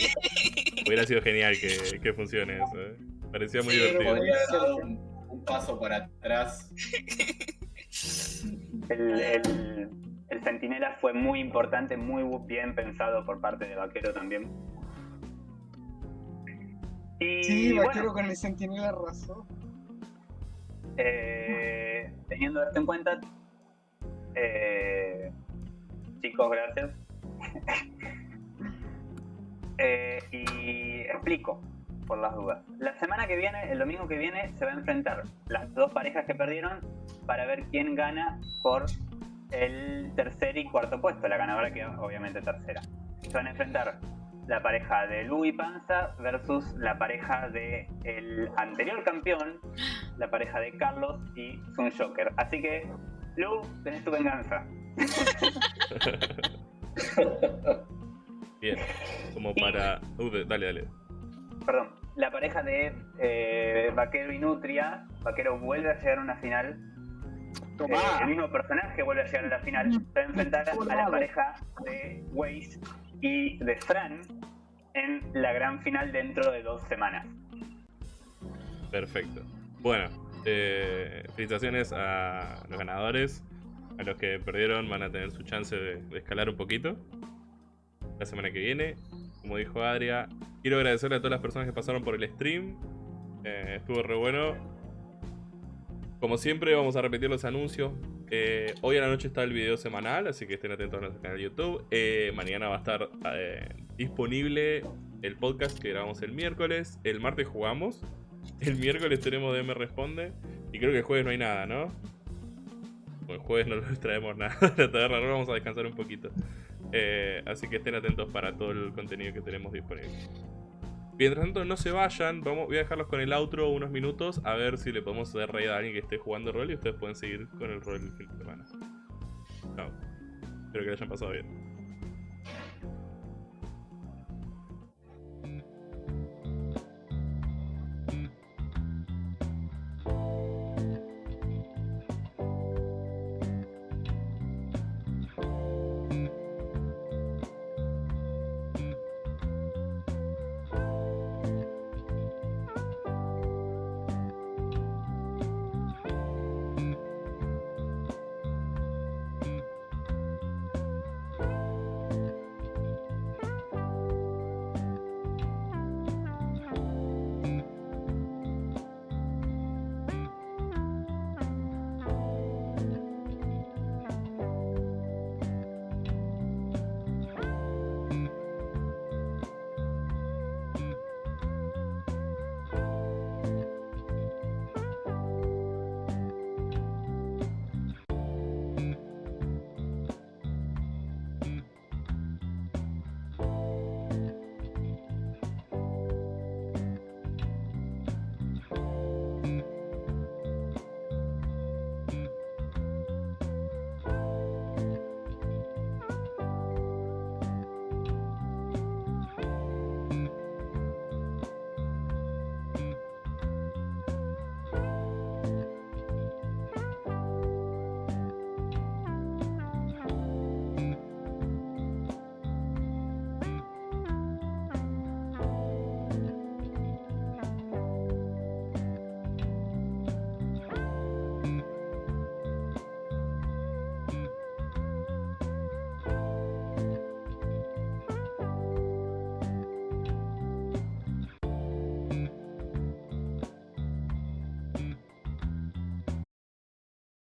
Hubiera sido genial que, que funcione eso. ¿eh? Parecía muy Sí, divertido. Podría haber dado un, un paso para atrás. El, el, el centinela fue muy importante, muy bien pensado por parte de Vaquero también. Y Sí, bueno, vaquero con el sentinela arrasó. Eh, teniendo esto en cuenta, eh, chicos, gracias. (laughs) Eh, y explico, por las dudas. La semana que viene, el domingo que viene, se va a enfrentar las dos parejas que perdieron para ver quién gana por el tercer y cuarto puesto. La ganadora queda obviamente tercera. Se van a enfrentar la pareja de Lu y Panza versus la pareja de el anterior campeón, la pareja de Carlos y Sun Joker. Así que, Lu, tenés tu venganza. (laughs) Bien. Como para. Uh, dale, dale. Perdón, la pareja de eh, Vaquero y Nutria. Vaquero vuelve a llegar a una final. Eh, el mismo personaje vuelve a llegar a la final. Se va a enfrentar a la pareja de Waze y de Fran en la gran final dentro de dos semanas. Perfecto. Bueno, eh, felicitaciones a los ganadores. A los que perdieron van a tener su chance de, escalar un poquito. La semana que viene. Como dijo Adria, quiero agradecerle a todas las personas que pasaron por el stream. Eh, estuvo re bueno. Como siempre, vamos a repetir los anuncios. Eh, hoy a la noche está el video semanal, así que estén atentos a nuestro canal de YouTube. Eh, mañana va a estar eh, disponible el podcast que grabamos el miércoles. El martes jugamos. (laughs) El miércoles tenemos DM Responde. Y creo que el jueves no hay nada, ¿no? Bueno, el jueves no les (laughs) traemos nada la taberna, ahora vamos a descansar un poquito. Así que estén atentos para todo el contenido que tenemos disponible. Mientras tanto, no se vayan. Vamos, voy a dejarlos con el outro unos minutos a ver si le podemos hacer raid a alguien que esté jugando rol y ustedes pueden seguir con el rol el fin de semana. Chao. Espero que lo hayan pasado bien.